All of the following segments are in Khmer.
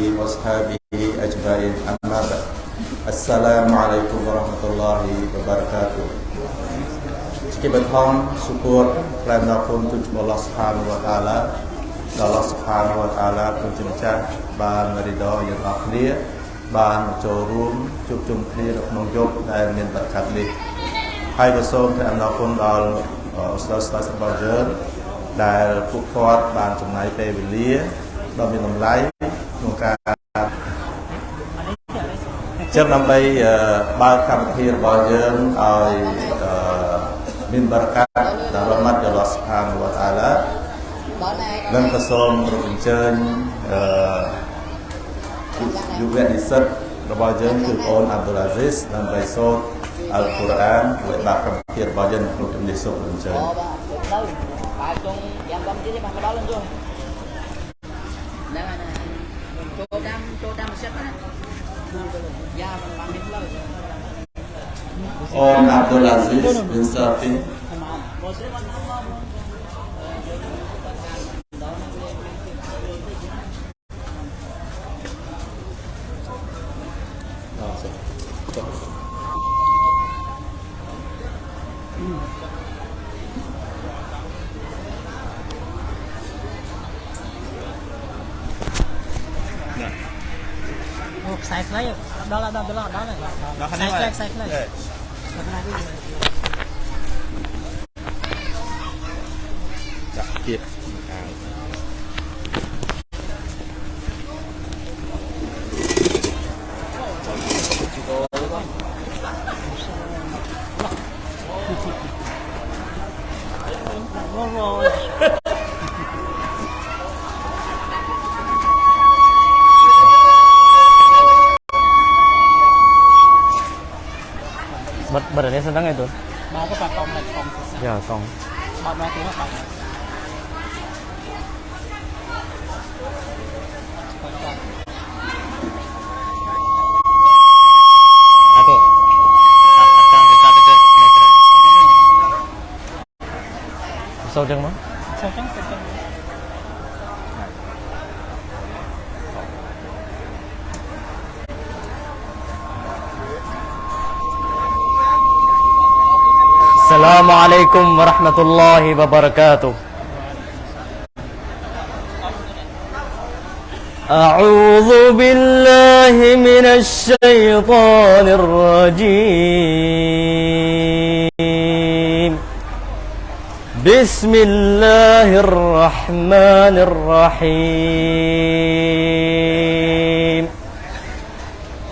وأصحابه أجمعين أما بعد السلام عليكم ورحمة الله وبركاته ជាបឋមសុគតប្រែមដល់គុណទូលអល់ឡោះសុផានវតាឡាដល់អល់ឡោះសុផានវតាឡាព្រះជាម្ចាស់បានរីដយើងអស់គ្នាបានចូលរួមជួបជុំគ្នានៅក្នុងយប់ដែលមានបរិកាត់នេះហើយក៏សូមព្រះអំណរគុណដល់អស្ចារ្យស្ដេចរបស់យើងដែលពួកគាត់បានចំណាយពេលវេលាដ៏មានតម្លៃ ក្នុងការចឹងដើម្បីបើកកម្មវិធីរបស់យើងឲ្យមានបរិកាត់ដល់រ៉មាត់ដល់ស្ថានវតាឡានឹងក៏សូមរំអញ្ជើញអឺយុវនិស្សិតរបស់យើងគឺអូនអាប់ឌុលអាស៊ីសដើម្បីសូត្រអល់កុរអានដើម្បីបាក់កម្មវិធីរបស់យើងក្នុងជំនាញសូត្រអញ្ជើញអូបាទទៅបាទចុងយ៉ាងកម្មវិធីបានមកដល់ឡើងយល់ហ្នឹងហើយ ចូលតាមចូលតាមសិតណាយ៉ាមិនបានមានផ្លូវអូនអាប់ឌុលអាស៊ីសប៊ីនសាហ្វី ខ្សែខ្លី ដល់ដល់ដល់ដល់ដល់ bật sedang itu? Mau đang Pak? Tối mà Ya, phải Mau này apa? thì sao dạ công mà mà tiếng السلام عليكم ورحمة الله وبركاته. أعوذ بالله من الشيطان الرجيم. بسم الله الرحمن الرحيم.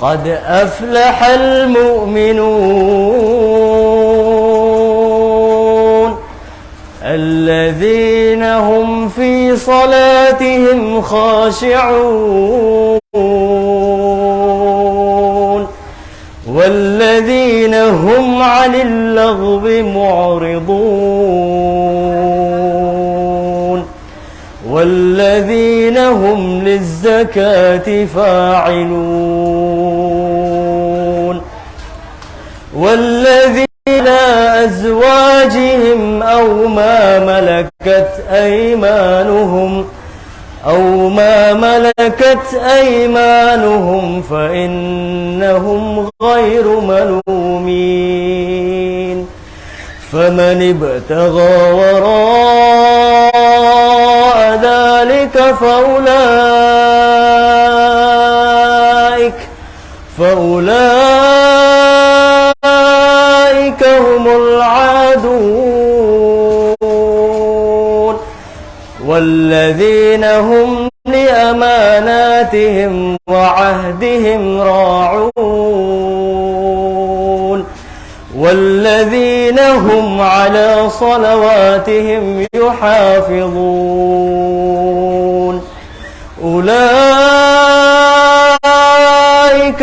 قد أفلح المؤمنون الذين هم في صلاتهم خاشعون والذين هم عن اللغو معرضون والذين هم للزكاة فاعلون والذين أزواجهم أو ما ملكت أيمانهم أو ما ملكت أيمانهم فإنهم غير ملومين فمن ابتغى وراء ذلك فأولئك فأولئك والذين هم لأماناتهم وعهدهم راعون والذين هم على صلواتهم يحافظون أولئك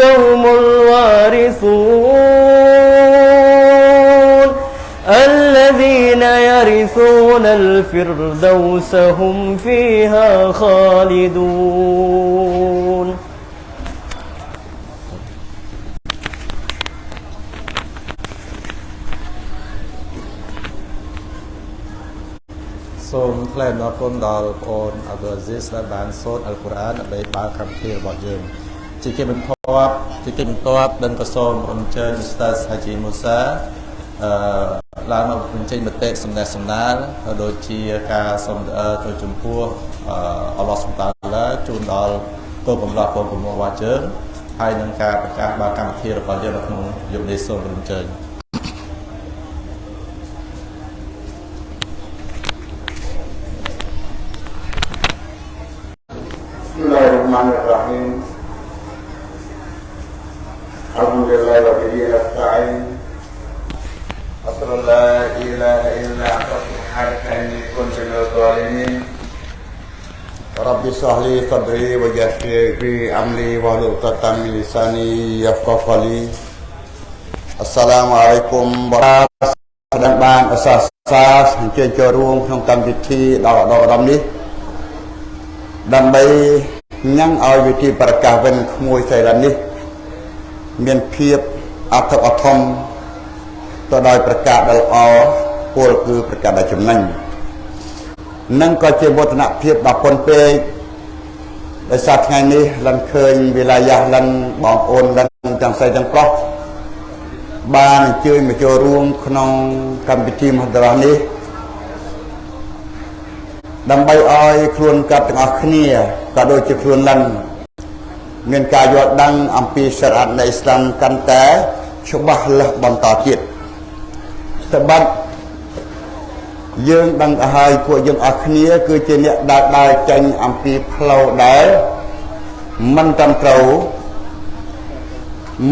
هم الوارثون الفردوس هم فيها خالدون ။សូម ថ្លែងអំណរគុណដល់បងប្អូនអាប់ឌុលអាស៊ីសដែលបានសូត្រអល់កុរអានដើម្បីបើកកម្មវិធីរបស់យើងជាគេបន្ទាប់ជាគេបន្ទាប់ដឹងក៏សូមអញ្ជើញឧស្តាសហាជីមូសាអឺ ឡើងមកបញ្ចេញមតិសំណេះសំណាលក៏ដូចជាការសូមអឺទៅចំពោះអឺអល់ឡោះសុបតាឡាជូនដល់គោលបំណងបងប្អូនរបស់យើងហើយនឹងការប្រកាសបើកកម្មវិធីរបស់យើងនៅក្នុងយប់នេះសូមអញ្ជើញ بسم الله الرحمن الرحيم الحمد لله وبه نستعين أشهد أن لا إله إلا أنت سبحانك إني كنت من الظالمين رب اشرح لي صدري ويسر لي أمري واحلل عقدة من لساني يفقهوا قولي السلام عليكم ورحمة الله ស្ដាំបានអសាសាអញ្ជើញចូលរួមក្នុងកម្មវិធីដល់ដល់ឧត្តមនេះ ដើម្បីញ៉ាំងឲ្យវិធីប្រកាសវិញក្មួយសៃឡាននេះ មានភាពអត្ថអធម ទៅដោយប្រកាសដ៏ល្អពលគឺប្រកាសដ៏ចំណេញនិងក៏ជាវឌ្ឍនភាពដ៏ប៉ុនពេកដោយសារថ្ងៃនេះលិនឃើញវិលាយាលិនបងប្អូនលិនទាំងស្រីទាំងប្រុសបានអញ្ជើញមកចូលរួមក្នុងកម្មវិធីមហន្តរាសនេះដើម្បីឲ្យខ្លួនកាត់ទាំងអស់គ្នាក៏ដូចជាខ្លួនលិនមានការយល់ដឹងអំពីសិទ្ធិនៃអ៊ីស្លាមកាន់តែច្បាស់លាស់បន្តទៀត ត្បិតយើងដឹងទៅហើយពួកយើងអស់គ្នា គឺជាអ្នកដើរដើរចេញអំពីផ្លូវដែលមិនត្រឹមត្រូវ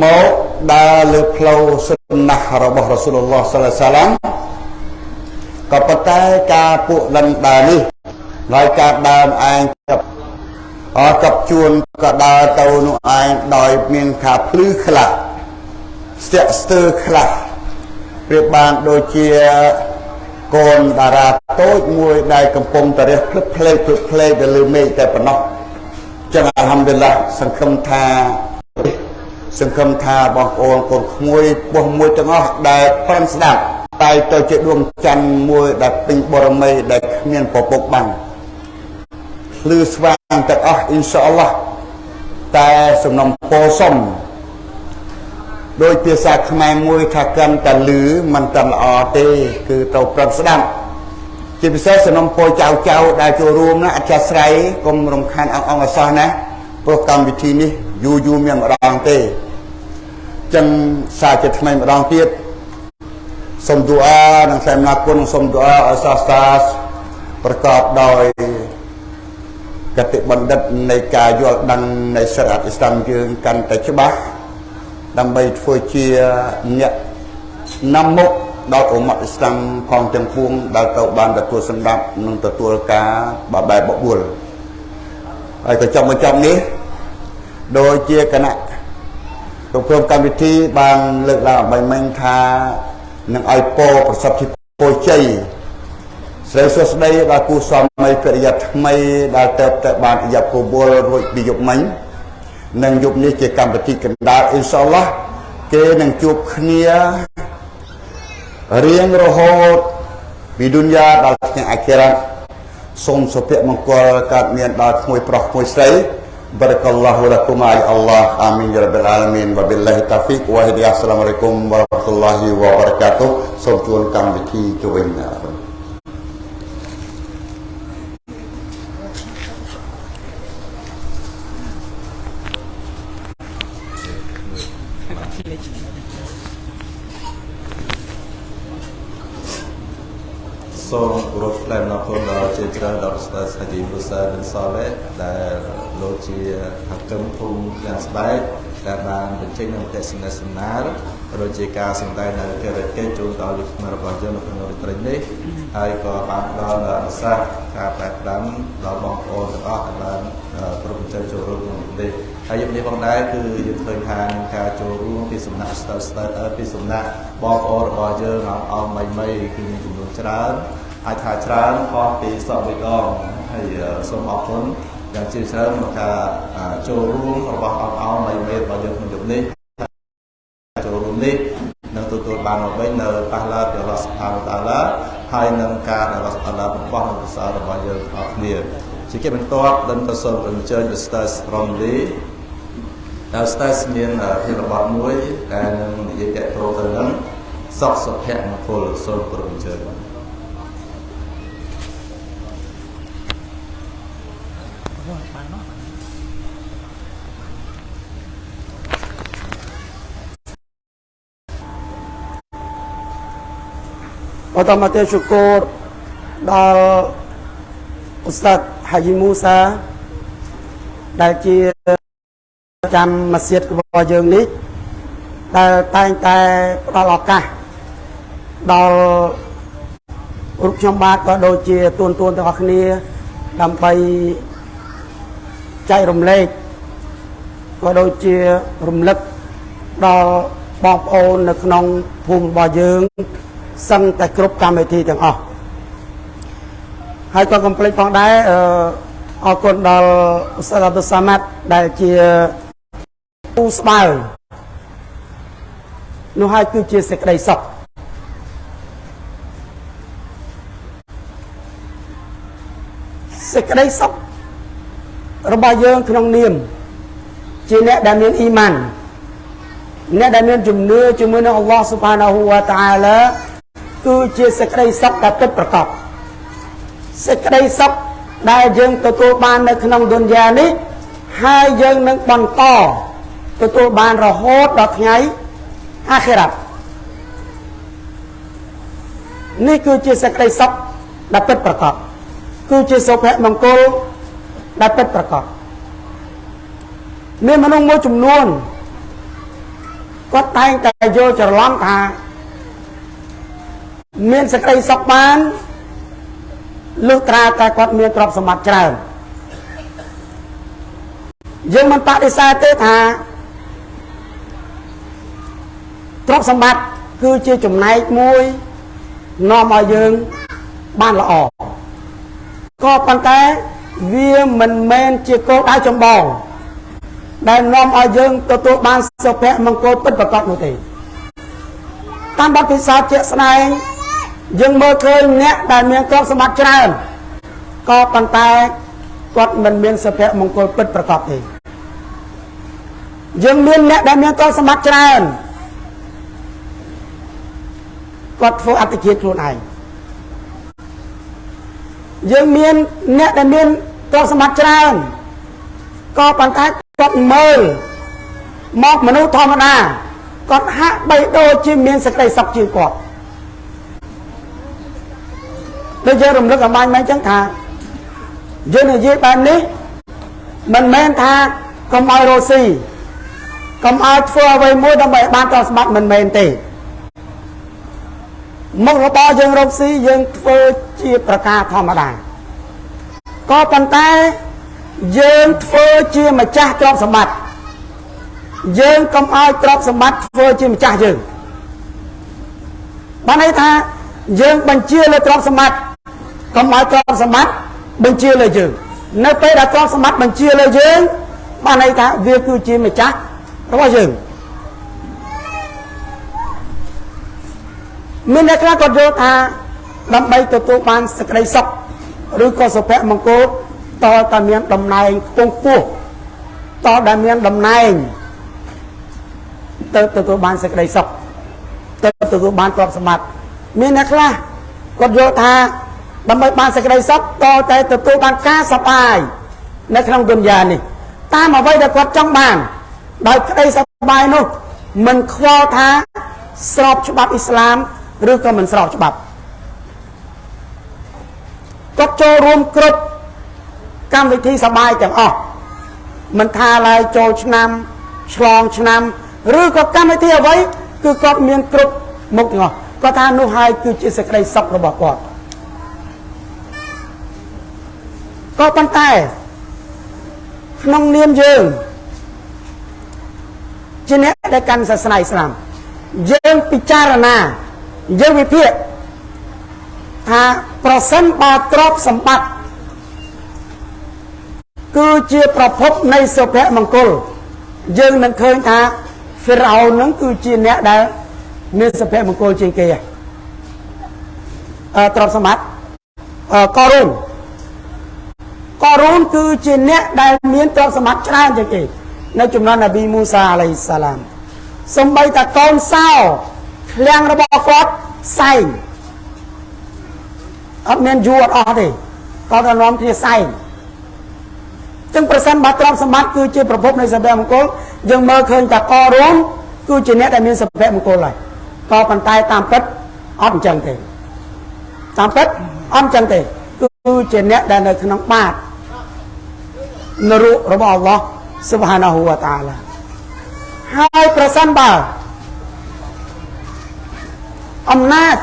មកដើរលើផ្លូវសុណាស់របស់រ៉ាស៊ូលឡោះសាឡៃសាឡាមក៏ប៉ុន្តែការពួកលិនដើរនេះហើយការដើរឯងចាប់អរកັບជួនក៏ដើរទៅនោះឯងដោយមានការភ្លឺខ្លះស្ទាក់ស្ទើរខ្លះ ប្រៀបបានដូចជាកូនតារាតូចមួយដែលកំពុងតរះភ្លឹបភ្លេកភ្លឹបភ្លេកទៅលើមេឃតែប៉ុណ្ណោះចឹងអាល់ហាំឌុលឡាសង្ឃឹមថាសង្ឃឹមថាបងប្អូនកូនក្មួយពោះមួយទាំងអស់ដែលប្រឹងស្ដាប់តែទៅជាដួងច័ន្ទមួយដែលពេញបរមីដែលគ្មានពពុកបាំងភ្លឺស្វាងទាំងអស់អ៊ីនសាអល់ឡោះតែសំណុំពោសុំ ដោយភាសាខ្មែរមួយថាកាន់តែលឺមិនត្រឹមល្អទេ គឺត្រូវប្រឹងស្ដាប់ជាពិសេសសំណុំពោចៅចៅដែលចូលរួមណាអធិស្ឋ័យកុំរំខានអង្អងអសោះណាព្រោះកម្មវិធីនេះយូរយូរមានម្ដងទេចឹងសារជាថ្មីម្ដងទៀតសូមទូអានិងសែមណាគុណសូមទូអាឲ្យសាស្ត្រាប្រកបដោយកតិបណ្ឌិតនៃការយល់ដឹងនៃសិទ្ធិអ៊ីស្លាមយើងកាន់តែច្បាស់ ដើម្បីធ្វើជាអ្នកនាំមុខដល់អ៊ុម៉ាត់អ៊ីស្លាមផងទាំងពួងដែលទៅបានទទួលសម្រាប់និងទទួលការបបែបបួលហើយក៏ចំបញ្ចប់នេះដោយជាគណៈគ្រប់គ្រងកម្មវិធីបានលើកឡើងអំបញ្ញមិញថានឹងឲ្យពោប្រសិទ្ធិពោជ័យស្រីសួស្តីដល់គូស្វាមីភរិយាថ្មីដែលទៅតែបានអយពវលរួចពីយប់មិញ និងយប់នេះជាកម្មវិធីកណ្ដាលអ៊ីនសាអល់ឡោះគេនឹងជួបគ្នារៀងរហូតពីឌុនយ៉ាដល់ថ្ងៃអាខិរ៉ាសូមសុភមង្គលកើតមានដល់ក្មួយប្រុសក្មួយស្រី Barakallahu lakum ay Allah amin ya rabbal alamin wa billahi taufiq wa hidayah assalamualaikum warahmatullahi wabarakatuh សូមជួនកម្មវិធីទៅវិញណា សូមគោរពថ្លែងអំណរគុណដល់ជាច្រើនដល់ស្ដេចហាជីមូសាប៊ិនសលេដែលលោកជាហកឹមភូមិយ៉ាងស្បែកដែលបានបញ្ចេញនូវទេសនាសនាដូចជាការសម្ដែងនៅកិច្ចកិច្ចចូលដល់លោកខ្មែររបស់យើងនៅក្នុងរាត្រីនេះហើយក៏បានផ្ដល់នូវឱកាសការប្រែផ្ដាំដល់បងប្អូនទាំងអស់ដែលបានប្រពន្ធចូលរួមក្នុងនេះហើយយប់នេះផងដែរគឺយើងឃើញថានឹងការចូលរួមពីសំណាក់ស្ទើស្ទើពីសំណាក់បងប្អូនរបស់យើងអស់អស់មីមីគឺមានចំនួនច្រើន អាចថាច្រើនខុសពីសពវិកងហើយសូមអរគុណយ៉ាងជ្រាលជ្រៅក្នុងការចូលរួមរបស់អង្គអោមីមីរបស់យើងក្នុងយប់នេះចូលរួមនេះនឹងទទួលបានមកវិញនៅប៉ះឡាពីអល់ឡោះសុបហានតាឡាហហើយនឹងការដែលអល់ឡោះរបស់នៅភាសារបស់យើងអស់គ្នាជាគេបន្ទាប់ដល់ទៅសូមអញ្ជើញ Ustaz Romli ដែល Ustaz មានភាពរបត់មួយដែលនឹងនិយាយតទៅទៅនឹងសុខសុភមង្គលសូមគោរពអញ្ជើញ បាទ Pertama saya syukur ដល់ឧស្សាហ៍ហាជីមូសាដែលជាចាំម៉ាស៊ីតរបស់យើងនេះដែលតែងតែផ្ដល់ឱកាសដល់រូបខ្ញុំបាទក៏ដូចជាទួនទួនទាំងអស់គ្នាដើម្បីចែករំលែកក៏ដូចជារំលឹកដល់បងប្អូននៅក្នុងភូមិរបស់យើង សឹងតែគ្រប់កម្មវិធីទាំងអស់ហើយក៏កុំភ្លេចផងដែរអឺអរគុណដល់ឧស្សាហ៍អតុសាម៉ាត់ដែលជាពូស្បើនោះហើយគឺជាសេចក្តីសុខសេចក្តីសុខរបស់យើងក្នុងនាមជាអ្នកដែលមានអ៊ីម៉ានអ្នកដែលមានជំនឿជាមួយនឹងអល់ឡោះស៊ុបហានាហ៊ូវតាអាឡា គឺជាសេចក្តីសុខដែលពិតប្រាកដសេចក្តីសុខដែលយើងទទួលបាននៅក្នុងឌុនយ៉ានេះហើយយើងនឹងបន្តទទួលបានរហូតដល់ថ្ងៃអាខិរ៉ាត់នេះគឺជាសេចក្តីសុខដែលពិតប្រាកដគឺជាសុភមង្គលដែលពិតប្រាកដមានមនុស្សមួយចំនួនគាត់តែងតែយល់ច្រឡំថា មានសេចក្តីសុខបានលុះត្រាតែគាត់មានទ្រព្យសម្បត្តិច្រើនយើងមិនបដិសេធទេថាទ្រព្យសម្បត្តិគឺជាចំណែកមួយនាំឲ្យយើងបានល្អក៏ប៉ុន្តែវាមិនមែនជាគោលដៅចម្បងដែលនាំឲ្យយើងទទួលបានសុភមង្គលពិតប្រាកដនោះទេតាមបទពិសោធន៍ជាក់ស្ដែង យើងមើលឃើញអ្នកដែលមានទ្រព្យសម្បត្តិច្រើនក៏ប៉ុន្តែគាត់មិនមានសុភមង្គលពិតប្រាកដទេយើងមានអ្នកដែលមានទ្រព្យសម្បត្តិច្រើនគាត់ធ្វើអត្តជាតិខ្លួនឯងយើងមានអ្នកដែលមានទ្រព្យសម្បត្តិច្រើនក៏ប៉ុន្តែគាត់មើលមកមនុស្សធម្មតាគាត់ហាក់បីដូចជាមានសេចក្តីសុខជាងគាត់ ដូចយើងរំលឹកអំបញ្ញមិញអញ្ចឹងថាយើងនិយាយបែបនេះមិនមែនថាកុំឲ្យរស់ស៊ីកុំឲ្យធ្វើអ្វីមួយដើម្បីបានទ្រព្យសម្បត្តិមិនមែនទេមុខរបរយើងរកស៊ីយើងធ្វើជាប្រការធម្មតាក៏ប៉ុន្តែយើងធ្វើជាម្ចាស់ទ្រព្យសម្បត្តិយើងកុំឲ្យទ្រព្យសម្បត្តិធ្វើជាម្ចាស់យើងបានន័យថាយើងបញ្ជាលើទ្រព្យសម្បត្តិ កុំឲ្យទ្រព្យសម្បត្តិបញ្ជាលើយើងនៅពេលដែលទ្រព្យសម្បត្តិបញ្ជាលើយើងបានន័យថាវាគឺជាម្ចាស់របស់យើងមានអ្នកខ្លះគាត់យល់ថាដើម្បីទទួលបានសេចក្តីសុខឬក៏សុភមង្គលតើតែមានតំណែងខ្ពង់ខ្ពស់តើដែលមានតំណែងទៅទទួលបានសេចក្តីសុខទៅទទួលបានទ្រព្យសម្បត្តិមានអ្នកខ្លះគាត់យល់ថា ដើម្បីបានសេចក្តីសុខតតែទទួលបានការសប្បាយនៅក្នុងទុនយ៉ានេះតាមអ្វីដែលគាត់ចង់បានដោយក្តីសប្បាយនោះមិនខ្វល់ថាស្របច្បាប់អ៊ីស្លាមឬក៏មិនស្របច្បាប់គាត់ចូលរួមគ្រប់កម្មវិធីសប្បាយទាំងអស់មិនថាឡើយចូលឆ្នាំឆ្លងឆ្នាំឬក៏កម្មវិធីអ្វីគឺគាត់មានគ្រប់មុខទាំងអស់គាត់ថានោះហើយគឺជាសេចក្តីសុខរបស់គាត់ ក៏ប៉ុន្តែក្នុងនាមយើងជាអ្នកដែលកាន់សាសនាអ៊ីស្លាមយើងពិចារណាយើងវិភាគថាប្រសិនបើទ្រព្យសម្បត្តិគឺជាប្រភពនៃសុភមង្គលយើងនឹងឃើញថាហ្វីរ៉ោនឹងគឺជាអ្នកដែលមានសុភមង្គលជាងគេអឺទ្រព្យសម្បត្តិអឺករូន ករូនគឺជាអ្នកដែលមានទ្រព្យសម្បត្តិច្រើនជាងគេនៅចំនួននប៊ីមូសាអាឡៃសាឡាមសំបីតាកូនសោឃ្លាំងរបស់គាត់សែងអត់មានយូរអត់អស់ទេគាត់តែនាំគ្នាសែងចឹងប្រសិនបើទ្រព្យសម្បត្តិគឺជាប្រភពនៃសុភមង្គលយើងមើលឃើញតាករូនគឺជាអ្នកដែលមានសុភមង្គលហើយក៏ប៉ុន្តែតាមពិតអត់អញ្ចឹងទេតាមពិតអត់អញ្ចឹងទេគឺជាអ្នកដែលនៅក្នុងបាត នរុរបស់អល់ឡោះស៊ុបហានាហ៊ូវតាឡាហើយប្រសិនបើអំណាច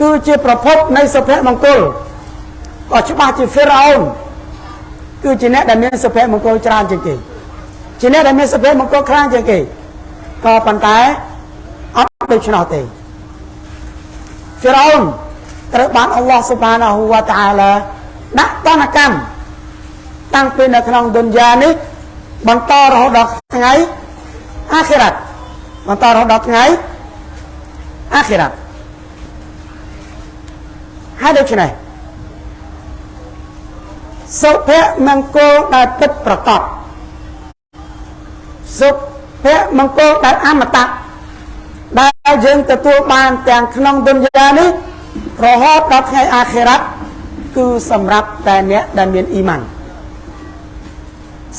គឺជាប្រភពនៃសុភមង្គលក៏ច្បាស់ជាហ្វេរ៉ោនគឺជាអ្នកដែលមានសុភមង្គលច្រើនជាងគេជាអ្នកដែលមានសុភមង្គលខ្លាំងជាងគេក៏ប៉ុន្តែអត់ដូច្នោះទេហ្វេរ៉ោនត្រូវបានអល់ឡោះស៊ុបហានាហ៊ូវតាឡាដាក់តនកម្ម តាំងពីនៅក្នុងឌុនយ៉ានេះបន្តរហូតដល់ថ្ងៃអាខិរ៉ាត់បន្តរហូតដល់ថ្ងៃអាខិរ៉ាត់ហើយដូច្នេះសុភមង្គលដែលពិតប្រកបសុភមង្គលដែលអមតៈដែលយើងទទួលបានទាំងក្នុងឌុនយ៉ានេះរហូតដល់ថ្ងៃអាខិរ៉ាត់គឺសម្រាប់តែអ្នកដែលមានអ៊ីម៉ាន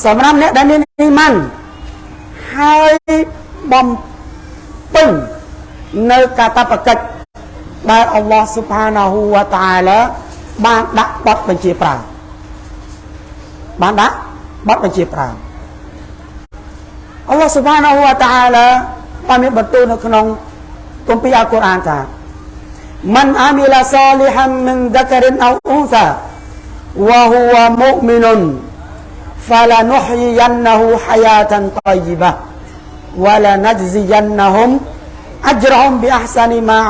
សម្រាប់អ្នកដែលមានអ៊ីម៉ានហើយបំពេញនៅកាតព្វកិច្ចដែលអល់ឡោះស៊ុបហានាហ៊ូវតាអាឡាបានដាក់បទបញ្ជាប្រើបានដាក់បទបញ្ជាប្រើអល់ឡោះស៊ុបហានាហ៊ូវតាអាឡាបានមានបន្ទូលនៅក្នុងគម្ពីរអល់កុរអានថាមិនអាមីឡាសាលីហាំមិនដករិនអោអ៊ូសាវ៉ាហ៊ូវមុអ៊មីនុន فلنحيينه حياة طيبة ولنجزينهم أجرهم بأحسن ما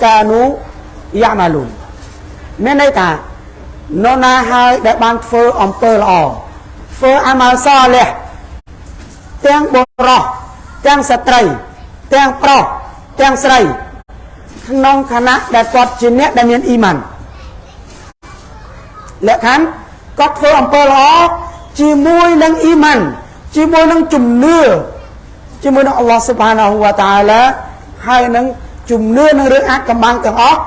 كانوا يعملون មានន័យថានរណាហើយដែលបានធ្វើអំពើល្អធ្វើអាម៉ាល់សលះទាំងបុរសទាំងស្ត្រីទាំងប្រុសទាំងស្រីក្នុងឋានៈដែលគាត់ជាអ្នកដែលមានអ៊ីម៉ានលក្ខខណ្ឌគាត់ធ្វើអំពើល្អ ជាមួយនឹងអ៊ីម៉ានជាមួយនឹងជំនឿជាមួយនឹងអល់ឡោះស៊ុបហានាហ៊ូវតាអាឡាហើយនឹងជំនឿនឹងរឿងអាចកំបាំងទាំងអស់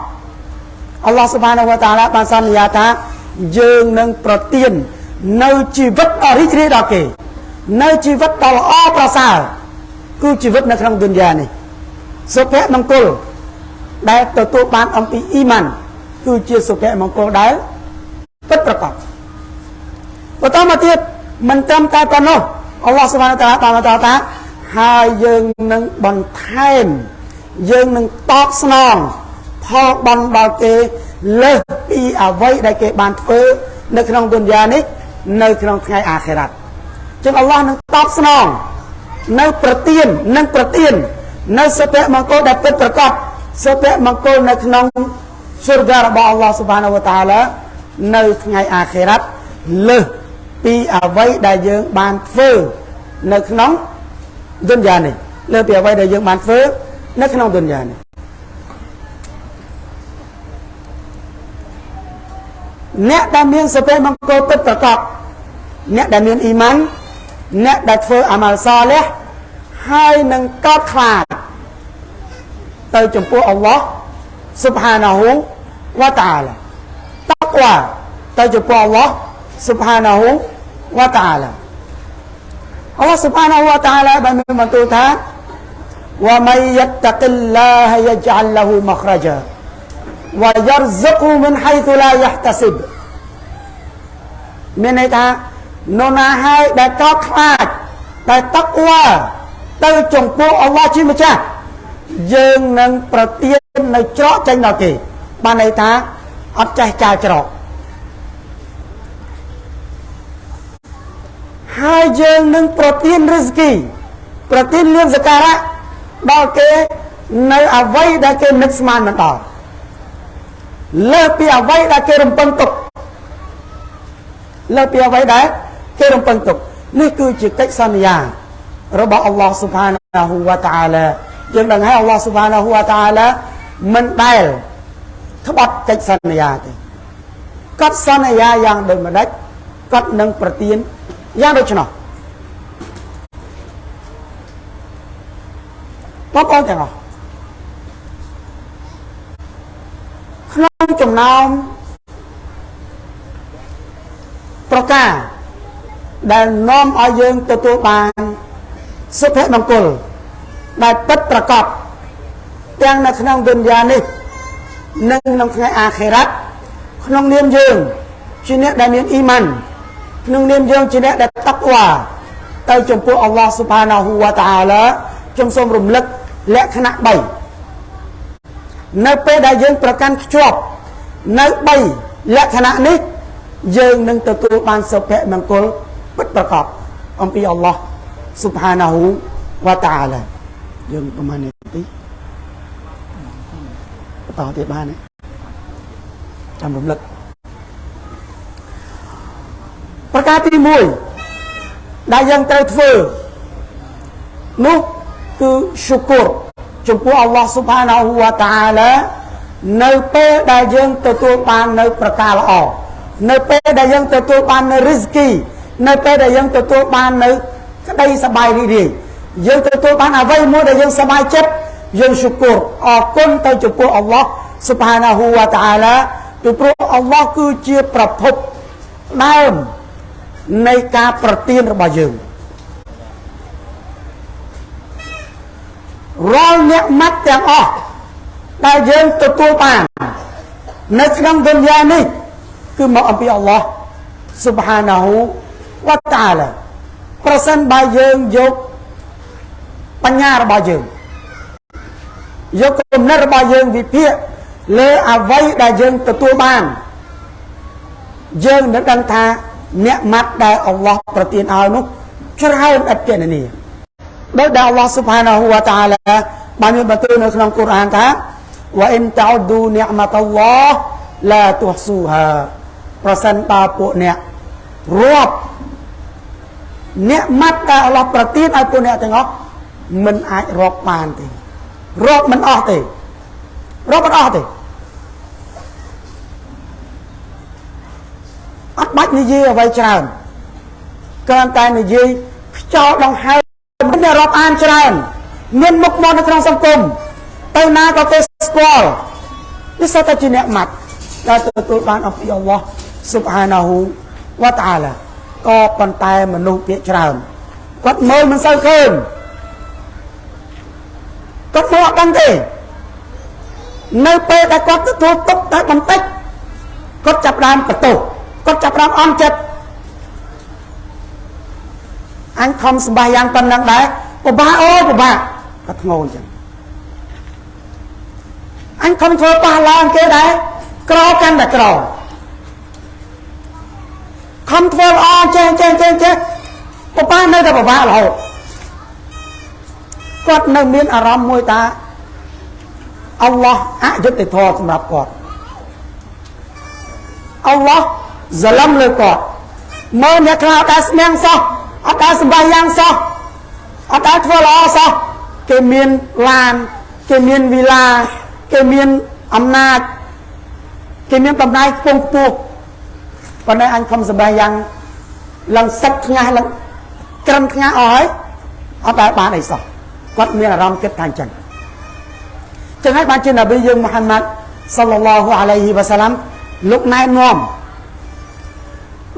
អល់ឡោះស៊ុបហានាហ៊ូវតាអាឡាបានសន្យាថាយើងនឹងប្រទាននៅជីវិតដ៏រីករាយដល់គេនៅជីវិតដ៏ល្អប្រសើរគឺជីវិតនៅក្នុងឌុនយ៉ានេះសុភមង្គលដែលទទួលបានអំពីអ៊ីម៉ានគឺជាសុភមង្គលដែលពិតប្រាកដ បន្តមកទៀតមិនត្រឹមតែប៉ុណ្ណោះអល់ឡោះសុបហានតាឡាបានបន្តថាហើយយើងនឹងបន្ថែមយើងនឹងតបស្នងផលបន់ដល់គេលើសពីអ្វីដែលគេបានធ្វើនៅក្នុងទុនយ៉ានេះនៅក្នុងថ្ងៃអាខិរ៉ាត់ចឹងអល់ឡោះនឹងតបស្នងនៅប្រទៀននឹងប្រទៀននៅសុភមង្គលដែលពិតប្រកបសុភមង្គលនៅក្នុងសុរហ្គារបស់អល់ឡោះសុបហានវតាឡានៅថ្ងៃអាខិរ៉ាត់លើស ពីអ្វីដែលយើងបានធ្វើនៅក្នុងឌុនយ៉ានេះលើពីអ្វីដែលយើងបានធ្វើនៅក្នុងឌុនយ៉ានេះអ្នកដែលមានសុភមង្គលពិតប្រកបអ្នកដែលមានអ៊ីម៉ានអ្នកដែលធ្វើអាម៉ាល់សលះហើយនឹងកោតខ្លាចទៅចំពោះអល់ឡោះស៊ុបហានាហ៊ូវតាអាឡាតកវ៉ាទៅចំពោះអល់ឡោះ subhanahu wa ta'ala Allah subhanahu wa ta'ala បានមានបន្ទូលថាវ៉ាមៃយត្តកិលឡាហយជអលឡហ៊ូមខ្រជាវ៉ាយរហ្សុកមិនហៃទុឡាយះតសិបមានន័យថានរណាហើយដែលកោតខ្លាចដែលតកវ៉ាទៅចំពោះអល់ឡោះជាម្ចាស់យើងនឹងប្រទាននៅច្រកចេញដល់គេបានន័យថាអត់ចេះចាលច្រក ហើយយើងនឹងប្រទានរិស្គីប្រទានលៀងសការៈដល់គេនៅអ្វីដែលគេនឹកស្មានមិនដល់លើពីអ្វីដែលគេរំពឹងទុកលើពីអ្វីដែលគេរំពឹងទុកនេះគឺជាកិច្ចសន្យារបស់អល់ឡោះស៊ុបហានាហ៊ូវតាអាឡាយើងដឹងហើយអល់ឡោះស៊ុបហានាហ៊ូវតាអាឡាមិនដែលក្បត់កិច្ចសន្យាទេគាត់សន្យាយ៉ាងដូចម្ដេចគាត់នឹងប្រទាន យ៉ាងដូច្នោះបងប្អូនទាំងអស់ក្នុងចំណោមប្រការដែលនាំឲ្យយើងទទួលបានសុភមង្គលដែលពិតប្រកបទាំងនៅក្នុងទុនយ៉ានេះនិងក្នុងថ្ងៃអាខិរ៉ាត់ក្នុងនាមយើងជាអ្នកដែលមានអ៊ីម៉ាន ក្នុងនាមយើងជាអ្នកដែលតាក់វ៉ាទៅចំពោះអល់ឡោះស៊ុបហានាហ៊ូវតាអាឡាខ្ញុំសូមរំលឹកលក្ខណៈ3នៅពេលដែលយើងប្រកាន់ខ្ជាប់នៅ3លក្ខណៈនេះយើងនឹងទទួលបានសុភមង្គលពិតប្រាកដអំពីអល់ឡោះស៊ុបហានាហ៊ូវតាអាឡាយើងប្រហែលនាទីបន្តទៀតបានទេចាំរំលឹក ប្រការទី1ដែលយើងត្រូវធ្វើនោះគឺឈុគរចំពោះអល់ឡោះស៊ុបហានាហ៊ូវតាអាឡានៅពេលដែលយើងទទួលបាននៅប្រការល្អនៅពេលដែលយើងទទួលបាននៅរិស្គីនៅពេលដែលយើងទទួលបាននៅក្តីសប្បាយរីករាយយើងទទួលបានអ្វីមួយដែលយើងសប្បាយចិត្តយើងឈុគរអរគុណទៅចំពោះអល់ឡោះស៊ុបហានាហ៊ូវតាអាឡាពីព្រោះអល់ឡោះគឺជាប្រភពដើម នៃការប្រទានរបស់យើងរាល់អ្នកម៉ាត់ទាំងអស់ដែលយើងទទួលបាននៅក្នុងទុនយ៉ានេះគឺមកអំពីអល់ឡោះស៊ុបហានាហ៊ូវតាអាឡាប្រសិនបើយើងយកបញ្ញារបស់យើងយកគំនិតរបស់យើងវិភាគលើអ្វីដែលយើងទទួលបានយើងនឹងដឹងថា អ្នកម៉ាត់ដែលអល់ឡោះប្រទានឲ្យនោះច្រើនឥតគណនាដោយដែលអល់ឡោះស៊ុបហានាហ៊ូវតាអាឡាបានមានបន្ទូលនៅក្នុងកូរ៉ានថាវ៉ាអ៊ីនតោឌូនិអមតអល់ឡោះឡាទុះស៊ូហាប្រសិនបើពួកអ្នករាប់អ្នកម៉ាត់ដែលអល់ឡោះប្រទានឲ្យពួកអ្នកទាំងអស់មិនអាចរាប់បានទេរាប់មិនអស់ទេរាប់មិនអស់ទេ អត់បាច់និយាយអ្វីច្រើនគ្រាន់តែនិយាយខ្យល់ដង្ហើមមិនរាប់អានច្រើន មានមុខមាត់នៅក្នុងសង្គមទៅណាក៏គេស្គាល់នេះសតតែជាអ្នកម៉ាត់ដែលទទួលបានអំពីអល់ឡោះស៊ុបហានាហ៊ូវតាអាឡាក៏ប៉ុន្តែមនុស្សភាគច្រើនគាត់មើលមិនសូវឃើញគាត់មកអត់ដឹងទេនៅពេលដែលគាត់ទទួលទុកតែបន្តិចគាត់ចាប់ដើមបន្ទោស គាត់ចាប់ដើមអន់ចិត្តអញខំសម្បាយ៉ាងប៉ុណ្ណឹងដែរពិបាកអូយពិបាកគាត់ធ្ងោអញ្ចឹងអញខំធ្វើប៉ះឡើងគេដែរក្រកាន់តែក្រខំធ្វើល្អចេះចេះចេះចេះពិបាកនៅតែពិបាករហូតគាត់នៅមានអារម្មណ៍មួយថាអល់ឡោះអយុត្តិធម៌សម្រាប់គាត់អល់ឡោះ សឡំលើគាត់មើលអ្នកខ្លះអត់ដែលស្មៀងសោះអត់ដែលសម្បាយ៉ាងសោះអត់ដែលធ្វើល្អសោះគេមានឡានគេមានវីឡាគេមានអំណាចគេមានតំណែងខ្ពង់ខ្ពស់ប៉ុន្តែអញខំសម្បាយ៉ាងឡើងសិចថ្ងាស់ឡើងក្រឹមថ្ងាស់អស់ហើយអត់ដែលបានអីសោះគាត់មានអារម្មណ៍គិតថាអញ្ចឹងចឹងហើយបានជានប៊ីយើងមូហាម៉ាត់សល្លឡោះអាឡៃហ៊ីវ៉ាសាឡាំលោកណែនាំ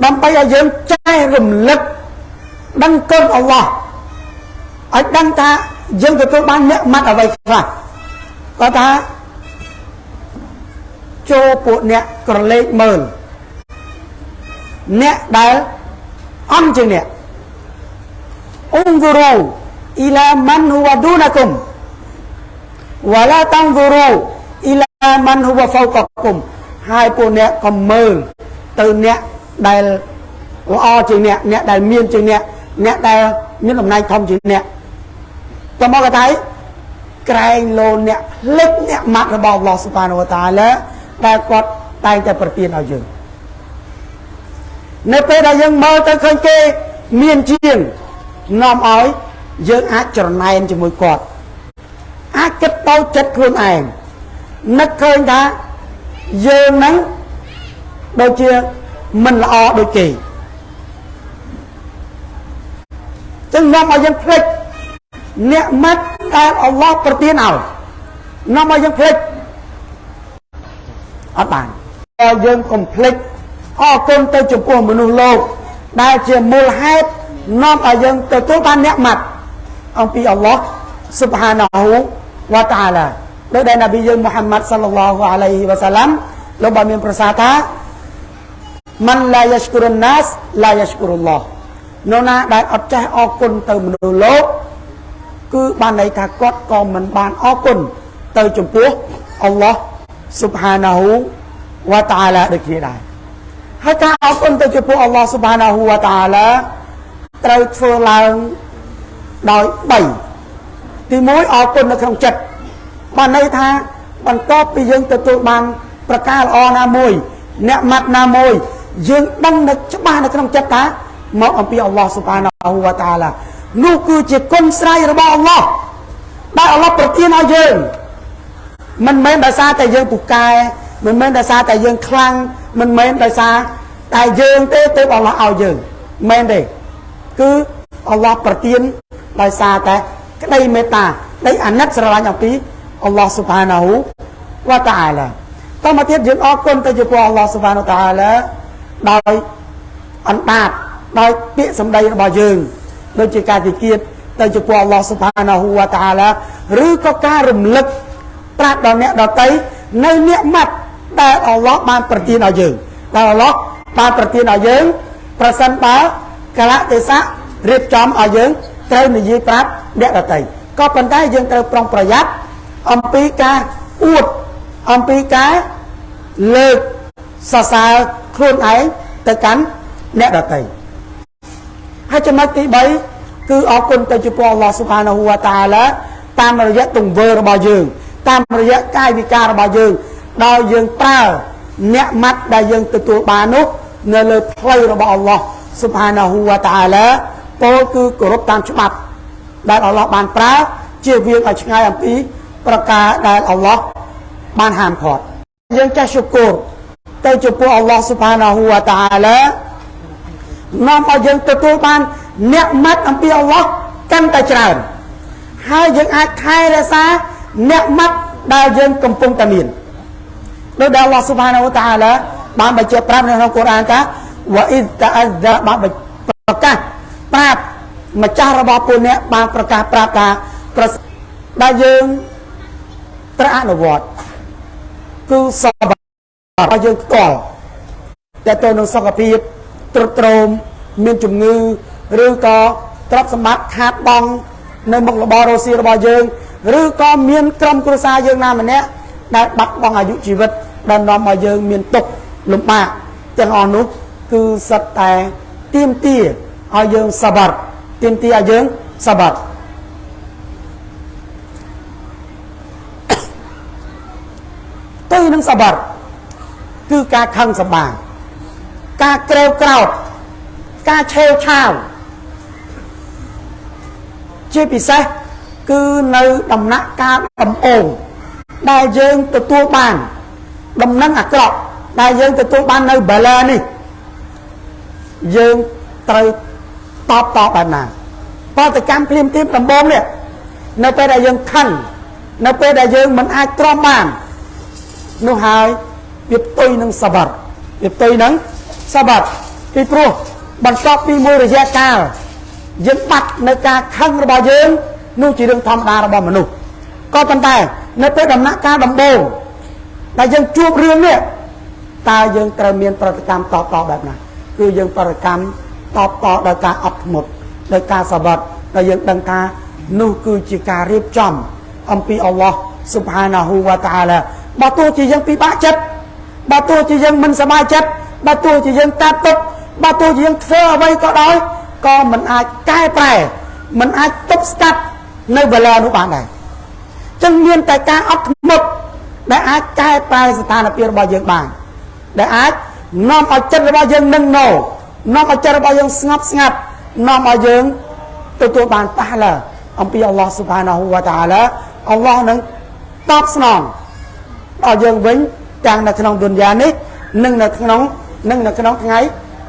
ដើម្បីឲ្យយើងចេះរំលឹកដឹងគុណអល់ឡោះឲ្យដឹងថាយើងទទួលបានអ្នកម៉ាត់អ្វីខ្លះគាត់ថាចូលពួកអ្នកក្រឡេកមើលអ្នកដែលអន់ជាងអ្នកអ៊ុងហ្គូរូអ៊ីឡាម៉ាន់ហ៊ូវឌូណាគុំវ៉ាឡាតាំងហ្គូរូអ៊ីឡាម៉ាន់ហ៊ូវហ្វោកគុំហើយពួកអ្នកក៏មើលទៅអ្នក ដែលល្អជាងអ្នកអ្នកដែលមានជាងអ្នកអ្នកដែលមានតំណែងធំជាងអ្នកតមកកថាក្រែងលោអ្នកភ្លេចអ្នកម៉ាត់របស់អល់ឡោះស៊ុបហានវតាឡាដែលគាត់តែងតែប្រទានឲ្យយើងនៅពេលដែលយើងមើលទៅឃើញគេមានជាងនាំឲ្យយើងអាចច្រណែនជាមួយគាត់អាចគិតទៅចិត្តខ្លួនឯងនឹកឃើញថាយើងហ្នឹងដូចជា មិនល្អដូចគេចឹងនាំឲ្យយើងភ្លេចអ្នកម៉ាត់ដែលអល់ឡោះប្រទានឲ្យនាំឲ្យយើងភ្លេចអត់បានឲ្យយើងកុំភ្លេចអរគុណទៅចំពោះមនុស្សលោក ដែលជាមូលហេតុនាំឲ្យយើងទទួលបានអ្នកម៉ាត់អំពីអល់ឡោះ Subhanahu wa ta'ala ដោយដែលនប៊ីយើងមូហាម៉ាត់សល្លឡោះអាឡៃហ៊ីវ៉ាសាឡាំលោកបានមានប្រសាសន៍ថា មិនឡាយស្គុរណាសឡាយស្គុរុលឡោះនរណាដែលអត់ចេះអរគុណទៅមនុស្សលោកគឺបានន័យថាគាត់ក៏មិនបានអរគុណទៅចំពោះអល់ឡោះ Subhanahu wa ta'ala ដូចគ្នាដែរហើយការអរគុណទៅចំពោះអល់ឡោះ Subhanahu wa ta'ala ត្រូវធ្វើឡើងដោយ3ទី1អរគុណនៅក្នុងចិត្តបានន័យថាបន្ទាប់ពីយើងទទួលបានប្រការល្អណាមួយអ្នកម៉ាត់ណាមួយ យើងដឹងនៅច្បាស់នៅក្នុងចិត្តថាមកអំពីអល់ឡោះស៊ុបហានាហ៊ូវតាឡានោះគឺជាគុណស្រ័យរបស់អល់ឡោះដែលអល់ឡោះប្រទានឲ្យយើងមិនមែនដោយសារតែយើងពូកែមិនមែនដោយសារតែយើងខ្លាំងមិនមែនដោយសារតែយើងទេទើបអល់ឡោះឲ្យយើងមែនទេគឺអល់ឡោះប្រទានដោយសារតែក្តីមេត្តាក្តីអាណិតស្រឡាញ់អំពីអល់ឡោះស៊ុបហានាហ៊ូវតាឡាតមកទៀតយើងអរគុណទៅចំពោះអល់ឡោះស៊ុបហានតាឡា ដោយអណ្ដាតដោយពាក្យសម្ដីរបស់យើងដូចជាការទីគៀតទៅចំពោះអល់ឡោះស៊ុបហានាហ៊ូវតាឡាឬក៏ការរំលឹកប្រាប់ដល់អ្នកដតីនៅនិកម៉ាត់ដែលអល់ឡោះបានប្រទានឲ្យយើងដែលអល់ឡោះបានប្រទានឲ្យយើងប្រសិនបើកលៈទេសៈរៀបចំឲ្យយើងត្រូវនិយាយប្រាប់អ្នកដតីក៏ប៉ុន្តែយើងត្រូវប្រុងប្រយ័ត្នអំពីការអួតអំពីការលើកសរសើរ ខ្លួនឯងទៅកាន់អ្នកដទៃហើយចំណុចទី3គឺអរគុណទៅចំពោះអល់ឡោះស៊ុបហានាហ៊ូវតាឡាតាមរយៈទង្វើរបស់យើង តាមរយៈកាយវិការរបស់យើងដោយយើងប្រើអ្នកម៉ាត់ដែលយើងទទួលបាននោះនៅលើផ្លូវរបស់អល់ឡោះស៊ុបហានាហ៊ូវតាឡាពោលគឺគោរពតាមច្បាប់ដែលអល់ឡោះបានប្រើជាវាងឲ្យឆ្ងាយអំពី ប្រការដែលអល់ឡោះបានហាមឃាត់យើងចេះឈុគរ ទៅចំពោះអល់ឡោះស៊ុបហានាហ៊ូវតាអាឡានាំឲ្យយើងទទួលបានអ្នកម៉ាត់អំពីអល់ឡោះកាន់តែច្រើនហើយយើងអាចថែរក្សាអ្នកម៉ាត់ដែលយើងកំពុងតែមានដោយដែលអល់ឡោះស៊ុបហានាហ៊ូតាអាឡាបានបញ្ជាក់ប្រាប់នៅក្នុងកូរ៉ានថាវ៉ាអ៊ីតតាអាហ្សាបានប្រកាសប្រាប់ម្ចាស់របស់ពួកអ្នកបានប្រកាសប្រាប់ថាប្រដែលយើងត្រូវអនុវត្តគឺសប របស់យើងផ្ទាល់តែទៅនឹងសុខភាពទ្រុឌទ្រោមមានជំងឺឬក៏ទ្រព្យសម្បត្តិខាតបង់នៅមុខរបររស់ស៊ីរបស់យើងឬក៏មានក្រុមគ្រួសារយើងណាម្នាក់ដែលបាត់បង់អាយុជីវិតដែលនាំឲ្យយើងមានទុក្ខលំបាកទាំងអស់នោះគឺសិតតែទៀមទាឲ្យយើងសបាត់ទៀមទាឲ្យយើងសបាត់ទៅនឹងសបាត់ គឺការខឹងសម្បាការក្រេវក្រោតការឆេវឆាវជាពិសេសគឺនៅដំណាក់កាលដំអងដែលយើងទទួលបានដំណឹងអាក្រក់ដែលយើងទទួលបាននៅបាឡានេះយើងត្រូវតបតបបែបណាបដកម្មភ្លាមភ្លាមដំបងនេះនៅពេលដែលយើងខឹងនៅពេលដែលយើងមិនអាចទ្រាំបាននោះហើយ វាផ្ទុយនឹងសបាត់វាផ្ទុយនឹងសបាត់ពីព្រោះបន្ទាប់ពីមួយរយៈកាលយើងបាត់នៅការខឹងរបស់យើងនោះជារឿងធម្មតារបស់មនុស្សក៏ប៉ុន្តែនៅពេលដំណាក់កាលដំបូងដែលយើងជួបរឿងនេះតើយើងត្រូវមានប្រតិកម្មតបតបែបណាគឺយើងប្រតិកម្មតបតដោយការអត់ធ្មត់ដោយការសបាត់ដែលយើងដឹងថានោះគឺជាការរៀបចំអំពីអល់ឡោះស៊ុបហានាហ៊ូវតាឡាបើទោះជាយើងពិបាកចិត្ត បើទោះជាយើងមិនសប្បាយចិត្តបើទោះជាយើងតាត់ទុកបើទោះជាយើងធ្វើអ្វីក៏ដោយក៏មិនអាចកែប្រែមិនអាចទប់ស្កាត់នៅបលានោះបានដែរចឹងមានតែការអត់ធ្មត់ដែលអាចកែប្រែស្ថានភាពរបស់យើងបានដែលអាចនាំឲ្យចិត្តរបស់យើងនឹងណោនាំឲ្យចិត្តរបស់យើងស្ងប់ស្ងាត់នាំឲ្យយើងទទួលបានប៉ះឡាអំពីអល់ឡោះស៊ុបហានាហ៊ូវតាឡាអល់ឡោះនឹងតបស្នងដល់យើងវិញ ទាំងនៅក្នុងឌុនយ៉ានេះនិងនៅក្នុងនិងនៅក្នុងថ្ងៃ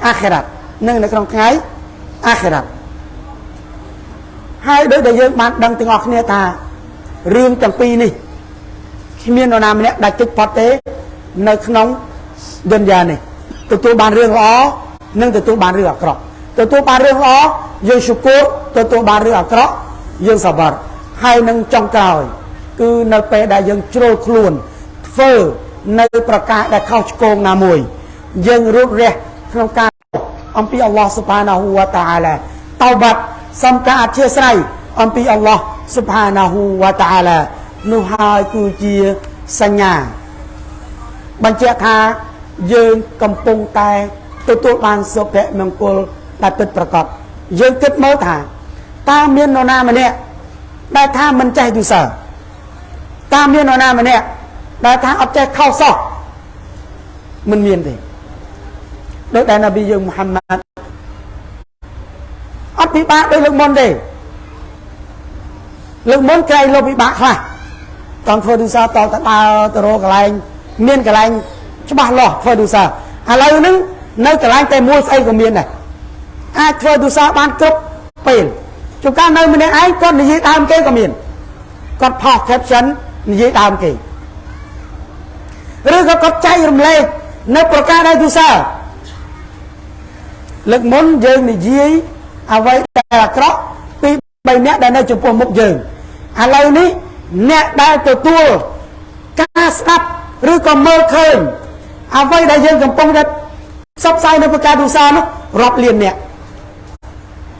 អាខិរ៉ាត់និងនៅក្នុងថ្ងៃអាខិរ៉ាត់ហើយដោយដែលយើងបានដឹងទាំងអស់គ្នាថារឿងទាំងពីរនេះគ្មាននរណាម្នាក់ដាច់ទឹកផុតទេ នៅក្នុងឌុនយ៉ានេះទទួលបានរឿងល្អនិងទទួលបានរឿងអាក្រក់ទទួលបានរឿងល្អយើងសុគរទទួលបានរឿងអាក្រក់យើងសប្បាត់ហើយនឹងចុងក្រោយ គឺនៅពេលដែលយើងជ្រុលខ្លួនធ្វើ នៅប្រការដែលខុសឆ្គងណាមួយ យើងរួតរះក្នុងការអំពីអល់ឡោះសុបហានាហ៊ូវតាអាឡាតោបាត់សំការអធិស្ស្រ័យអំពីអល់ឡោះសុបហានាហ៊ូវតាអាឡានោះហើយគឺជាសញ្ញាបញ្ជាក់ថាយើងកំពុងតែទទួលបានសុភមង្គលដែលពិតប្រាកដយើងគិតមើលថាតើមាននរណាម្នាក់ដែលថាមិនចេះទុសើតើមាននរណាម្នាក់ ដែលថាអត់ចេះខុសសោះមិនមានទេដោយដែលនប៊ីយើងមូហាម៉ាត់អត់ពិបាកដោយលើកមុនទេលើកមុនក្រែងលោកពិបាកខ្លះតង់ធ្វើទុសាតតទៅដើរទៅរកកន្លែងមានកន្លែងច្បាស់លាស់ធ្វើទុសាឥឡូវហ្នឹងនៅកន្លែងតែមួយស្អីក៏មានដែរអាចធ្វើទុសាបានគ្រប់ពេលជួនកាលនៅម្នាក់ឯងគាត់និយាយដើមគេក៏មានគាត់ផុស caption និយាយដើមគេ ឬក៏គាត់ចែករំលែកនៅប្រការដែលទុសាលើកមុនយើងនិយាយអ្វីដែលអាក្រក់ពី3នាក់ដែលនៅចំពោះមុខយើងឥឡូវនេះអ្នកដែលទទួលការស្ដាប់ឬក៏មើលឃើញអ្វីដែលយើងកំពុងតែផ្សព្វផ្សាយនៅប្រការទុសានោះរាប់លានអ្នក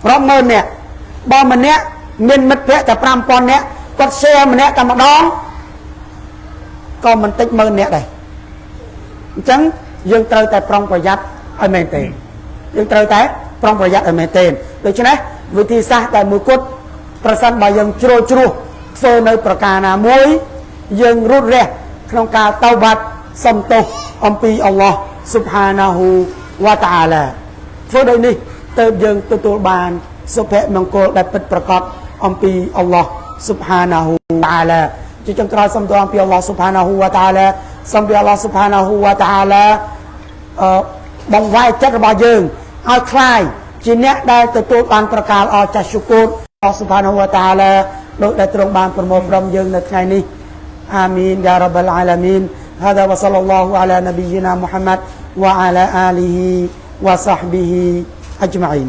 រាប់ម៉ឺនអ្នកបើម្នាក់មានមិត្តភ័ក្តិតែ5000នាក់គាត់ share ម្នាក់តែម្ដងក៏មិនតិចម៉ឺនអ្នកដែរ អញ្ចឹងយើងត្រូវតែប្រុងប្រយ័ត្នឲ្យមែនទេយើងត្រូវតែប្រុងប្រយ័ត្នឲ្យមែនទេដូច្នេះវិធីសាស្ត្រដែលមួយគត់ប្រសិនបើយើងជ្រុលជ្រោះធ្វើនៅប្រការណាមួយយើងរត់រះក្នុងការតៅបាត់សំទោសអំពីអល់ឡោះស៊ុបហានាហ៊ូវតាអាឡាធ្វើដោយនេះទើបយើងទទួលបានសុភមង្គលដែលពិតប្រាកដអំពីអល់ឡោះស៊ុបហានាហ៊ូតាអាឡាជាចុងក្រោយសូមទូអំពីអល់ឡោះស៊ុបហានាហ៊ូវតាអាឡា សូមពីអល់ឡោះស៊ុបហានាហ៊ូវតាអាឡាអឺបង្វែរចិត្តរបស់យើងឲ្យคลายជាអ្នកដែលទទួលបានប្រកាសអចាស់ជគុរអល់ស៊ុបហានាហ៊ូវតាអាឡាដោយដែលទ្រង់បានប្រមូលព្រមយើងនៅថ្ងៃនេះអាមីនយ៉ារ៉ាប់អល់អាឡាមីន هذا وصلى الله على نبينا محمد وعلى آله وصحبه أجمعين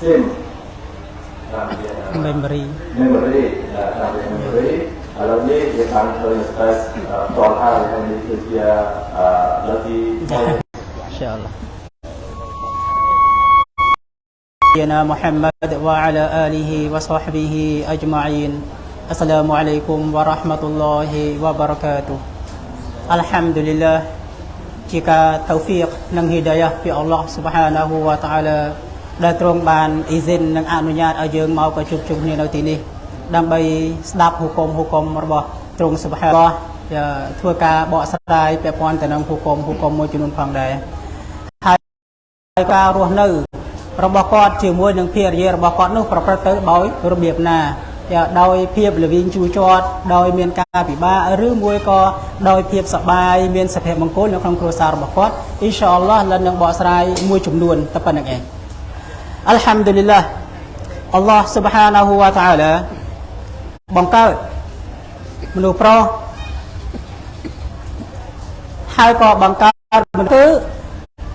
ស៊ីមតាមរយៈ memory memory តាមរយៈ memory ឥឡូវនេះយើងបានឃើញ stress ផ្ទាល់ហើយហើយនេះគឺជាលើកទី insyaallah Sayyidina Muhammad wa ala alihi wa sahbihi ajma'in Assalamualaikum warahmatullahi wabarakatuh Alhamdulillah ជាការតៅហ្វីកនិងហីដា យ៉ាពីអល់ឡោះស៊ុបហានាហ៊ូវតាអាឡាដែលទ្រង់បានអ៊ីស៊ីននិងអនុញ្ញាតឲ្យយើងមកក៏ជួបជុំគ្នានៅទីនេះដើម្បីស្ដាប់ហុគមហុគមរបស់ទ្រង់ស៊ុបហានាធ្វើការបកស្រាយពាក់ព័ន្ធទៅនឹងហុគមហុគមមួយចំនួនផងដែរហើយការរស់នៅ របស់គាត់ជាមួយនឹងភារយារបស់គាត់នោះប្រព្រឹត្តទៅដោយរបៀបណាដោយភាពលវិងជួជាត់ដោយមានការពិបាកឬមួយក៏ដោយភាពសប្បាយមានសុភមង្គលនៅក្នុងគ្រួសាររបស់គាត់អ៊ីនសាអល់ឡោះលិននឹងបកស្រាយមួយចំនួនតែប៉ុណ្្នឹងឯង អัลហាំឌុលីឡាអល់ឡោះស៊ុបហានាហ៊ូវតាអាឡាបង្កើតមនុស្សប្រុសហើយក៏បង្កើតមនុស្ស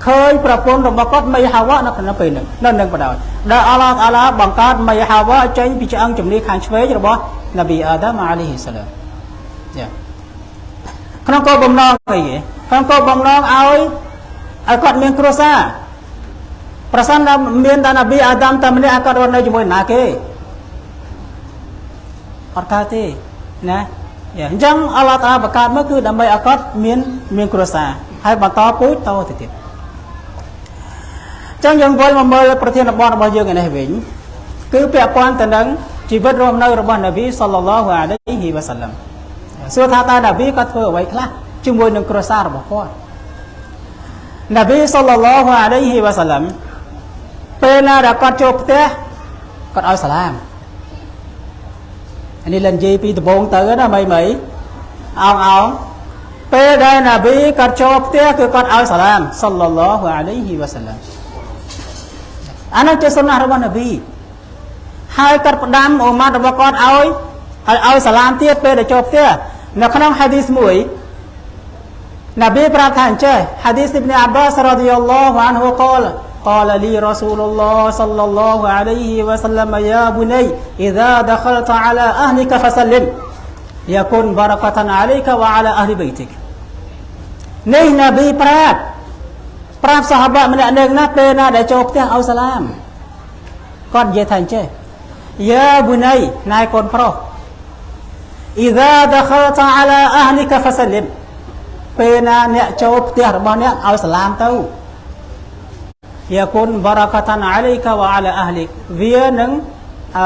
ឃើញប្រពន្ធរបស់គាត់មីហាវ៉ានៅក្នុងពេលហ្នឹងនៅនឹងបដ ாய் ដែលអល់ឡោះតាឡាបង្កើតមីហាវ៉ាចេញពីឆ្អឹងជំនីខាងឆ្វេងរបស់នប៊ីអាដាមអាឡៃហ៊ីសាឡាមយ៉ាក្នុងគោលបំណងអីគេក្នុងគោលបំណងឲ្យឲ្យគាត់មានគ្រួសារ ប្រសិនតែមានតែនប៊ីអាដាមតែម្នាក់ឲ្យគាត់រស់នៅជាមួយណាគេអត់កើតទេណាយ៉ាអញ្ចឹងអល់ឡោះតាឡាបង្កើតមកគឺដើម្បីឲ្យគាត់មានមានគ្រួសារហើយបន្តពូជតទៅទៀតអញ្ចឹងយើងវិលមកមើលប្រធានបទរបស់យើងឯនេះវិញគឺពាក់ព័ន្ធទៅនឹងជីវិតរស់នៅរបស់នប៊ីសល្លឡោះអាឡៃហ៊ីវ៉ាសាឡាំសួរថាតើនប៊ីគាត់ធ្វើអ្វីខ្លះជាមួយនឹងគ្រួសាររបស់គាត់នប៊ីសល្លឡោះអាឡៃហ៊ីវ៉ាសាឡាំ ពេលណាដែលគាត់ចូលផ្ទះគាត់ឲ្យសាឡាមអានេះលនិយាយពីដំបងទៅណាមីមីអោងអោងពេលដែលនប៊ីគាត់ចូលផ្ទះគឺគាត់ឲ្យសាឡាមសល្លឡោះអាឡៃហ៊ីវ៉ាសាឡាំអានោះជាសុណារបស់នប៊ីហើយគាត់ផ្ដាំអ៊ូម៉ាត់របស់គាត់ឲ្យឲ្យឲ្យសាឡាមទៀតពេលដែលចូលផ្ទះនៅក្នុងហាឌីសមួយនប៊ីប្រាប់ថាអញ្ចេះហាឌីសអ៊ីប៊ីនអាបាសរ៉ាឌីយ៉ាឡោះអានហ៊ូកល قال لي رسول الله صلى الله عليه وسلم يا بني إذا دخلت على أهلك فسلم يكون بركة عليك وعلى أهل بيتك នេះនប៊ីប្រាប់ប្រាប់សាហាបៈម្នាក់នឹងណាពេលណាដែលចូលផ្ទះឲ្យសាឡាមគាត់និយាយថាអញ្ចេះយ៉ាប៊ូណៃណែកូនប្រុស إذا دخلت على أهلك فسلم ពេលណាអ្នកចូលផ្ទះរបស់អ្នកឲ្យសាឡាមទៅ យាគុនបារកាតានអាឡៃកាវ៉ាអាឡាអះលីកវានឹងអឺ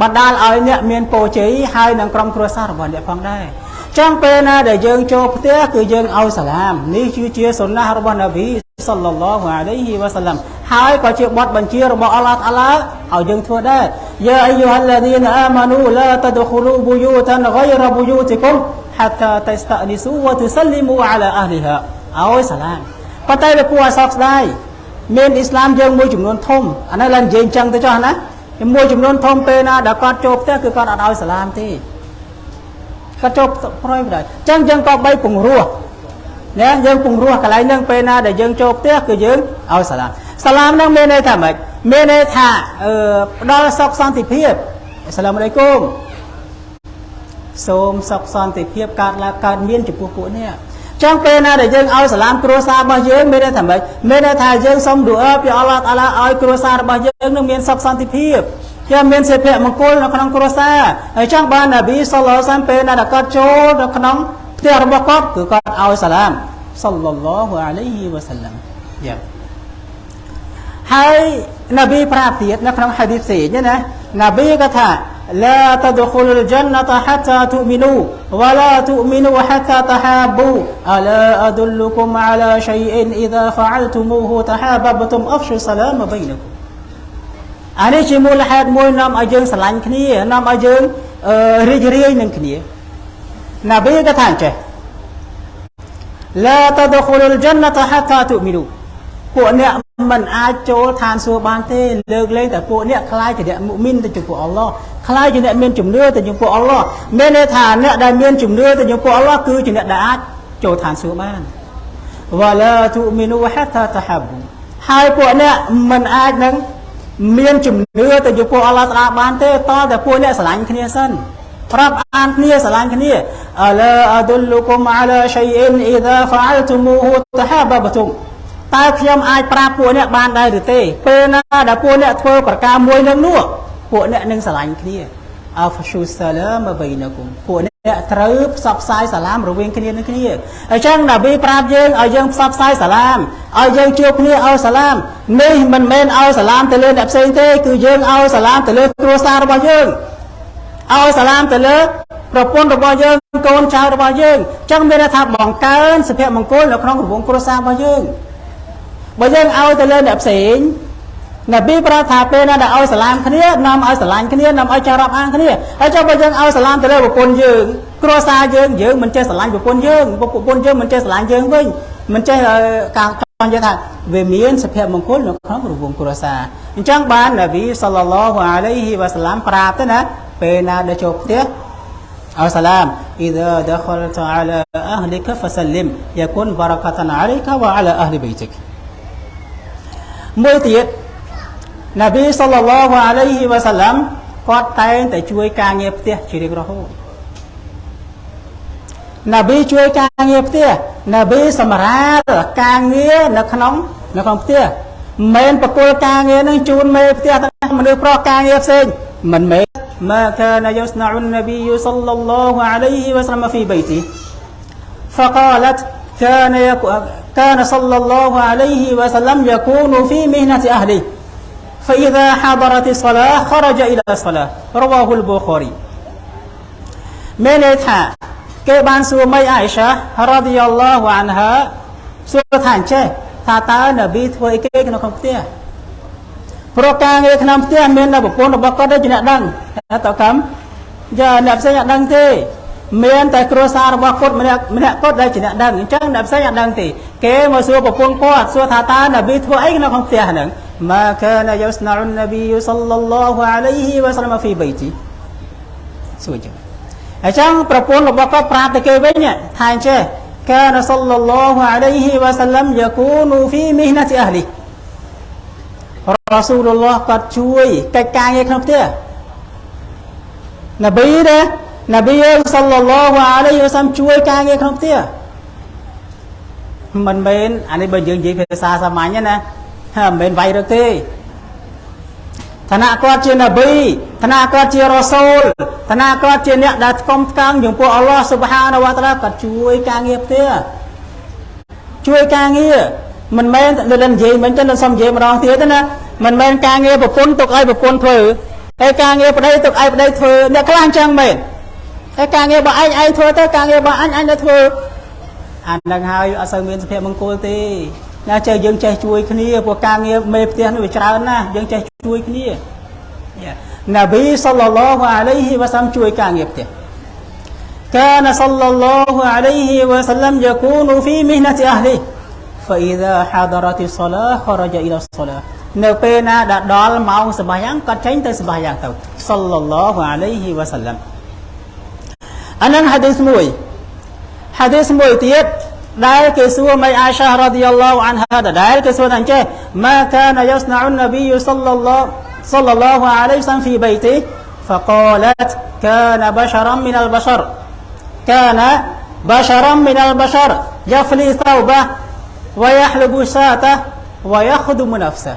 បណ្ដាលឲ្យអ្នកមានពរជ័យហើយនឹងក្រុមគ្រួសាររបស់អ្នកផងដែរចឹងពេលណាដែលយើងចូលផ្ទះគឺយើងឲ្យសាឡាមនេះគឺជាសុណារបស់នប៊ីសល្លឡោះអាឡៃហ៊ីវ៉ាសាឡាំហើយក៏ជាបទបញ្ជារបស់អល់ឡោះតាឡាឲ្យយើងធ្វើដែរយ៉ាអាយូហាល់ឡាឌីនអាម៉ានូឡាតដខូលូប៊ូយូតានហ្គៃរ៉ប៊ូយូទីគុមហាតាតស្តានីស៊ូវ៉ាទុសលីមូអាឡាអះលីហាឲ្យសាឡាមប៉ុន្តែវាគួរឲ្យសោកស្ដាយ មានអ៊ីស្លាមយើងមួយចំនួនធំអានេះឡើងនិយាយអញ្ចឹងទៅចុះណាមួយចំនួនធំពេលណាដែលគាត់ចូលផ្ទះគឺគាត់អត់ឲ្យសាឡាមទេគាត់ចូលប្រយមិនដែរអញ្ចឹងយើងក៏បីពង្រោះណាយើងពង្រោះកន្លែងហ្នឹងពេលណាដែលយើងចូលផ្ទះគឺយើងឲ្យសាឡាមសាឡាមហ្នឹងមានន័យថាម៉េចមានន័យថាអឺផ្ដល់សុខសន្តិភាពអស្សាឡាមអាឡៃគុំសូមសុខសន្តិភាពកើតឡើងកើតមានចំពោះពួកនេះ ចឹងពេលណាដែលយើងឲ្យសាឡាមគ្រួសាររបស់យើងមានន័យថាម៉េចមានន័យថាយើងសូមឌូអឺពីអល់ឡោះតាឡាឲ្យគ្រួសាររបស់យើងនឹងមានសុខសន្តិភាពជាមានសេភមង្គលនៅក្នុងគ្រួសារហើយចឹងបាននប៊ីសល្លឡោះសាមពេលណាដែលគាត់ចូលនៅក្នុងផ្ទះរបស់គាត់គឺគាត់ឲ្យសាឡាមសល្លឡោះអាឡៃហ៊ីវ៉ាសាឡាំយ៉ាហើយនប៊ីប្រាប់ទៀតនៅក្នុងហាឌីសផ្សេងណានប៊ីក៏ថា لا تدخلوا الجنة حتى تؤمنوا ولا تؤمنوا حتى تحابوا ألا أدلكم على شيء إذا فعلتموه تحاببتم أفشوا السلام بينكم អានេះជាមូលហេតុមួយនាំឲ្យយើងស្រឡាញ់គ្នានាំឲ្យយើងរីករាយនឹងគ្នាណាប៊ីក៏ថាអញ្ចេះ لا تدخلوا الجنة حتى تؤمنوا ពួកអ្នកមិនអាចចូលឋានសួគ៌បានទេលើកលែងតែពួកអ្នកខ្លាយជាអ្នកមុមីនទៅចំពោះអល់ឡោះខ្លាយជាអ្នកមានជំនឿទៅចំពោះអល់ឡោះមានន័យថាអ្នកដែលមានជំនឿទៅចំពោះអល់ឡោះគឺជាអ្នកដែលអាចចូលឋានសួគ៌បានវ៉ាឡាទូមីនូហាតាតហាប៊ូហើយពួកអ្នកមិនអាចនឹងមានជំនឿទៅចំពោះអល់ឡោះតាបានទេតតែពួកអ្នកស្រឡាញ់គ្នាសិនប្រាប់អានគ្នាស្រឡាញ់គ្នាអឡាអឌុលលុគុមអាឡាឆៃអ៊ីនអ៊ីដាហ្វាអលតុមូហ៊ូតហាបបតុម តើខ្ញុំអាចប្រាប់ពួកអ្នកបានដែរឬទេពេលណាដែលពួកអ្នកធ្វើប្រការមួយនឹងនោះពួកអ្នកនឹងស្រឡាញ់គ្នាអហ្វស៊ូសាឡាមបៃណគុំពួកអ្នកត្រូវផ្សព្វផ្សាយសាឡាមរវាងគ្នានឹងគ្នាអញ្ចឹងណាប៊ីប្រាប់យើងឲ្យយើងផ្សព្វផ្សាយសាឡាមឲ្យយើងជួបគ្នាឲ្យសាឡាមនេះមិនមែនឲ្យសាឡាមទៅលើអ្នកផ្សេងទេគឺយើងឲ្យសាឡាមទៅលើគ្រួសាររបស់យើងឲ្យសាឡាមទៅលើប្រពន្ធរបស់យើងកូនចៅរបស់យើងអញ្ចឹងមានន័យថាបង្កើនសុភមង្គលនៅក្នុងរង្វង់គ្រួសាររបស់យើង បើយើងឲ្យទៅលើអ្នកផ្សេងនប៊ីប្រាប់ថាពេលណាដែលឲ្យសាឡាមគ្នានាំឲ្យស្រឡាញ់គ្នានាំឲ្យចេះរាប់អានគ្នាហើយចុះបើយើងឲ្យសាឡាមទៅលើប្រពន្ធយើងគ្រួសារយើងយើងមិនចេះស្រឡាញ់ប្រពន្ធយើងប្រពន្ធយើងមិនចេះស្រឡាញ់យើងវិញមិនចេះការចង់និយាយថាវាមានសុភមង្គលនៅក្នុងរង្វង់គ្រួសារអញ្ចឹងបាននប៊ីសល្លឡោះអាឡៃហ៊ីវ៉ាសាឡាមប្រាប់ទៅណាពេលណាដែលចូលផ្ទះឲ្យសាឡាម إذا دخلت على أهلك فسلم يكون بركة عليك وعلى أهل بيتك មួយទៀតណាប៊ីសល្លឡោះអាឡៃហ៊ីវ៉ាសាឡាំគាត់តែងតែជួយការងារផ្ទះជារៀងរហូតណាប៊ីជួយការងារផ្ទះណាប៊ីសម្រាប់ការងារនៅក្នុងនៅក្នុងផ្ទះមិនបកលការងារនឹងជូនមេផ្ទះទាំងមនុស្សប្រុសការងារផ្សេងមិនមែនមកកានយស្នអ៊ុននប៊ីសល្លឡោះអាឡៃហ៊ីវ៉ាសាឡាំហ្វីបៃទីហ្វកាឡាត់ كان يكو كان صلى الله عليه وسلم يكون في مهنة أهله فإذا حضرت الصلاة خرج إلى الصلاة رواه البخاري មានន័យថាគេបានសួរមីអាយសារ៉ាឌីយ៉ាឡោះអានហាសួរថាអញ្ចេះថាតើនប៊ីធ្វើអីគេក្នុងផ្ទះព្រោះការងារក្នុងផ្ទះមានតែប្រពន្ធរបស់គាត់ទេជាអ្នកដឹងថាតើកម្មយ៉ាអ្នកផ្សេងអត់ដឹងទេ មានតែគ្រួសាររបស់គាត់ម្នាក់ម្នាក់គាត់ដែលជាអ្នកដឹងអញ្ចឹងអ្នកផ្សេងអត់ដឹងទេគេមកសួរប្រពន្ធគាត់សួរថាតើនប៊ីធ្វើអីក្នុងក្នុងផ្ទះហ្នឹងម៉ាកានយុស្ណាអ៊ុននប៊ីសល្លឡោះអាឡៃហ៊ីវ៉ាសល្លាមហ្វីបៃទីសួរចឹងអញ្ចឹងប្រពន្ធរបស់គាត់ប្រាប់ទៅគេវិញថាអញ្ចេះកានសល្លឡោះអាឡៃហ៊ីវ៉ាសល្លាមយ៉ាគូនូហ្វីមីហណាទីអះលីរ៉ាស៊ូលឡោះគាត់ជួយកិច្ចការងារក្នុងផ្ទះនប៊ីណា នប៊ីសល្លឡោះអាឡៃហ៊ីវ៉ាសល្លាមជួយការងារក្នុងផ្ទះមិនមែនអានេះបើយើងនិយាយភាសាសាមញ្ញណាមិនមែនវាយរកទេឋានៈគាត់ជានប៊ីឋានៈគាត់ជារ៉ូសូលឋានៈគាត់ជាអ្នកដែលស្គមស្កាំងចំពោះអល់ឡោះស៊ុបហានវតាឡាគាត់ជួយការងារផ្ទះជួយការងារមិនមែននៅនិយាយមិនចឹងសុំនិយាយម្ដងទៀតណាមិនមែនការងារប្រពន្ធទុកឲ្យប្រពន្ធធ្វើតែការងារប្តីទុកឲ្យប្តីធ្វើអ្នកខ្លះអញ្ចឹងមែន តែការងាររបស់ឯងឯងធ្វើទៅការងាររបស់អញអញទៅធ្វើអានឹងហើយអត់សូវមានសុភមង្គលទេណាចេះយើងចេះជួយគ្នាព្រោះការងារមេផ្ទះនេះវាច្រើនណាស់យើងចេះជួយគ្នាណាប៊ីសល្លឡោះអាឡៃហ៊ីវ៉ាសាំជួយការងារផ្ទះ كان صلى الله عليه وسلم يكون في مهنة أهله فإذا حضرت الصلاة خرج إلى الصلاة នៅពេលណាដែលដល់ម៉ោងសម្បាយ៉ាងគាត់ចេញទៅសម្បាយ៉ាងទៅសល្លឡោះ អាឡៃហ៊ីវ៉ាសាឡាំអានឹងហាឌីសមួយហាឌីសមួយទៀតដែលគេសួរមីអាសារ៉ាឌីយ៉ាឡោអានហាដែលគេសួរថាអញ្ចេះម៉ាកានយ៉ាស្ណាអ៊ុននប៊ីសល្លឡោ صلى الله عليه وسلم في بيته فقالت كان بشرا من البشر كان بشرا من البشر يفلي ثوبه ويحلب شاته ويخدم نفسه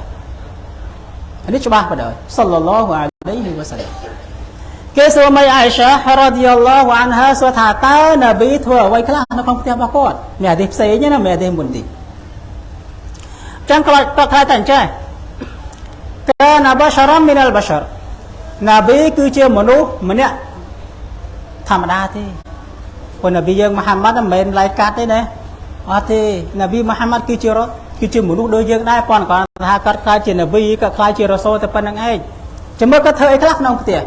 នេះច្បាស់បណ្ដោយសល្លឡោះអាឡៃហ៊ីវ៉ាសាឡាម គេសួរមីអាយសារ៉ាឌីយ៉ាឡោះអានហាសួរថាតើនប៊ីធ្វើអ្វីខ្លះនៅក្នុងផ្ទះរបស់គាត់មានអាទិផ្សេងណាមានអាទិមុនទីចឹងគាត់គាត់ថាតែអញ្ចឹងកានបសារមីនអលបសារណាប៊ីគឺជាមនុស្សម្នាក់ធម្មតាទេព្រោះនប៊ីយើងមហាម៉ាត់មិនមែនឡាយកាត់ទេណាអត់ទេនប៊ីមហាម៉ាត់គឺជារត់គឺជាមនុស្សដូចយើងដែរប៉ុន្តែគាត់ថាគាត់ខ្លាចជានប៊ីគាត់ខ្លាចជារ៉ូសូលតែប៉ុណ្្នឹងឯងចាំមើលគាត់ធ្វើអីខ្លះក្នុងផ្ទះ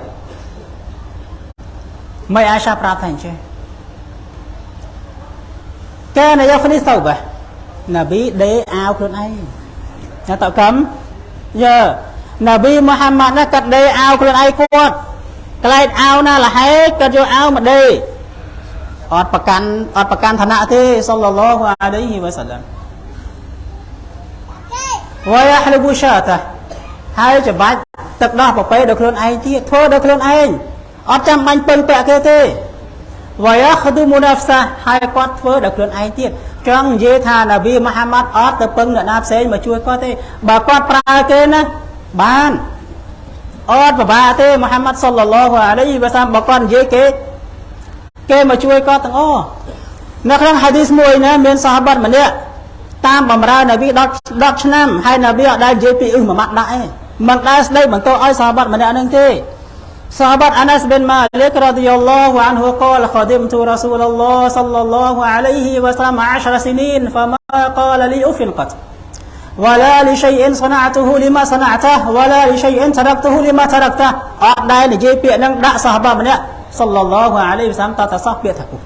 មិនអាសាប្រាប់ថាអញ្ចឹងកានយ៉ាហ្វនីសូបាណាប៊ីដេអាវខ្លួនឯងណាតកម្មយើណាប៊ីមូហាម៉ាត់ណាគាត់ដេអាវខ្លួនឯងគាត់ក្លែកអាវណាលហេគាត់យកអាវមកដេអត់ប្រកាន់អត់ប្រកាន់ឋានៈទេសល្លឡោះអាឡៃហ៊ីវ៉ាសាឡាមវ៉ាយ៉ាហ្លប៊ូសាតាហើយច្បាច់ទឹកដោះប្រពេដល់ខ្លួនឯងទៀតធ្វើដល់ខ្លួនឯង អត់ចាំបាញ់ពឹងពាក់គេទេវ៉ាយ៉ាខឌូមូណាហ្វសាហើយគាត់ធ្វើដល់ខ្លួនឯងទៀតចង់និយាយថានប៊ីមហាម៉ាត់អត់ទៅពឹងអ្នកណាផ្សេងមកជួយគាត់ទេបើគាត់ប្រើគេណាបានអត់ពិបាកទេមូហាម៉ាត់សុលឡឡោះអាឡៃវ៉ាសាមបើគាត់និយាយគេគេមកជួយគាត់ទាំងអស់នៅក្នុងហាឌីសមួយណាមានសាហាបាត់ម្នាក់តាមបំរើនប៊ី10 10ឆ្នាំហើយនប៊ីអត់ដែលនិយាយពីអ៊ឺម៉ាម៉ាត់ដាក់ទេមិនដែលស្ដីបន្តឲ្យសាហាបាត់ម្នាក់នឹងទេ صحابة أنس بن مالك رضي الله عنه قال خدمت رسول الله صلى الله عليه وسلم عشر سنين فما قال لي أف قط ولا لشيء صنعته لما صنعته ولا لشيء تركته لما تركته អត់ដែលនិយាយពាក្យនឹងដាក់សាហាបាម្នាក់សល្លឡោះអាឡៃវសាមតតសោះពាក្យថាគូ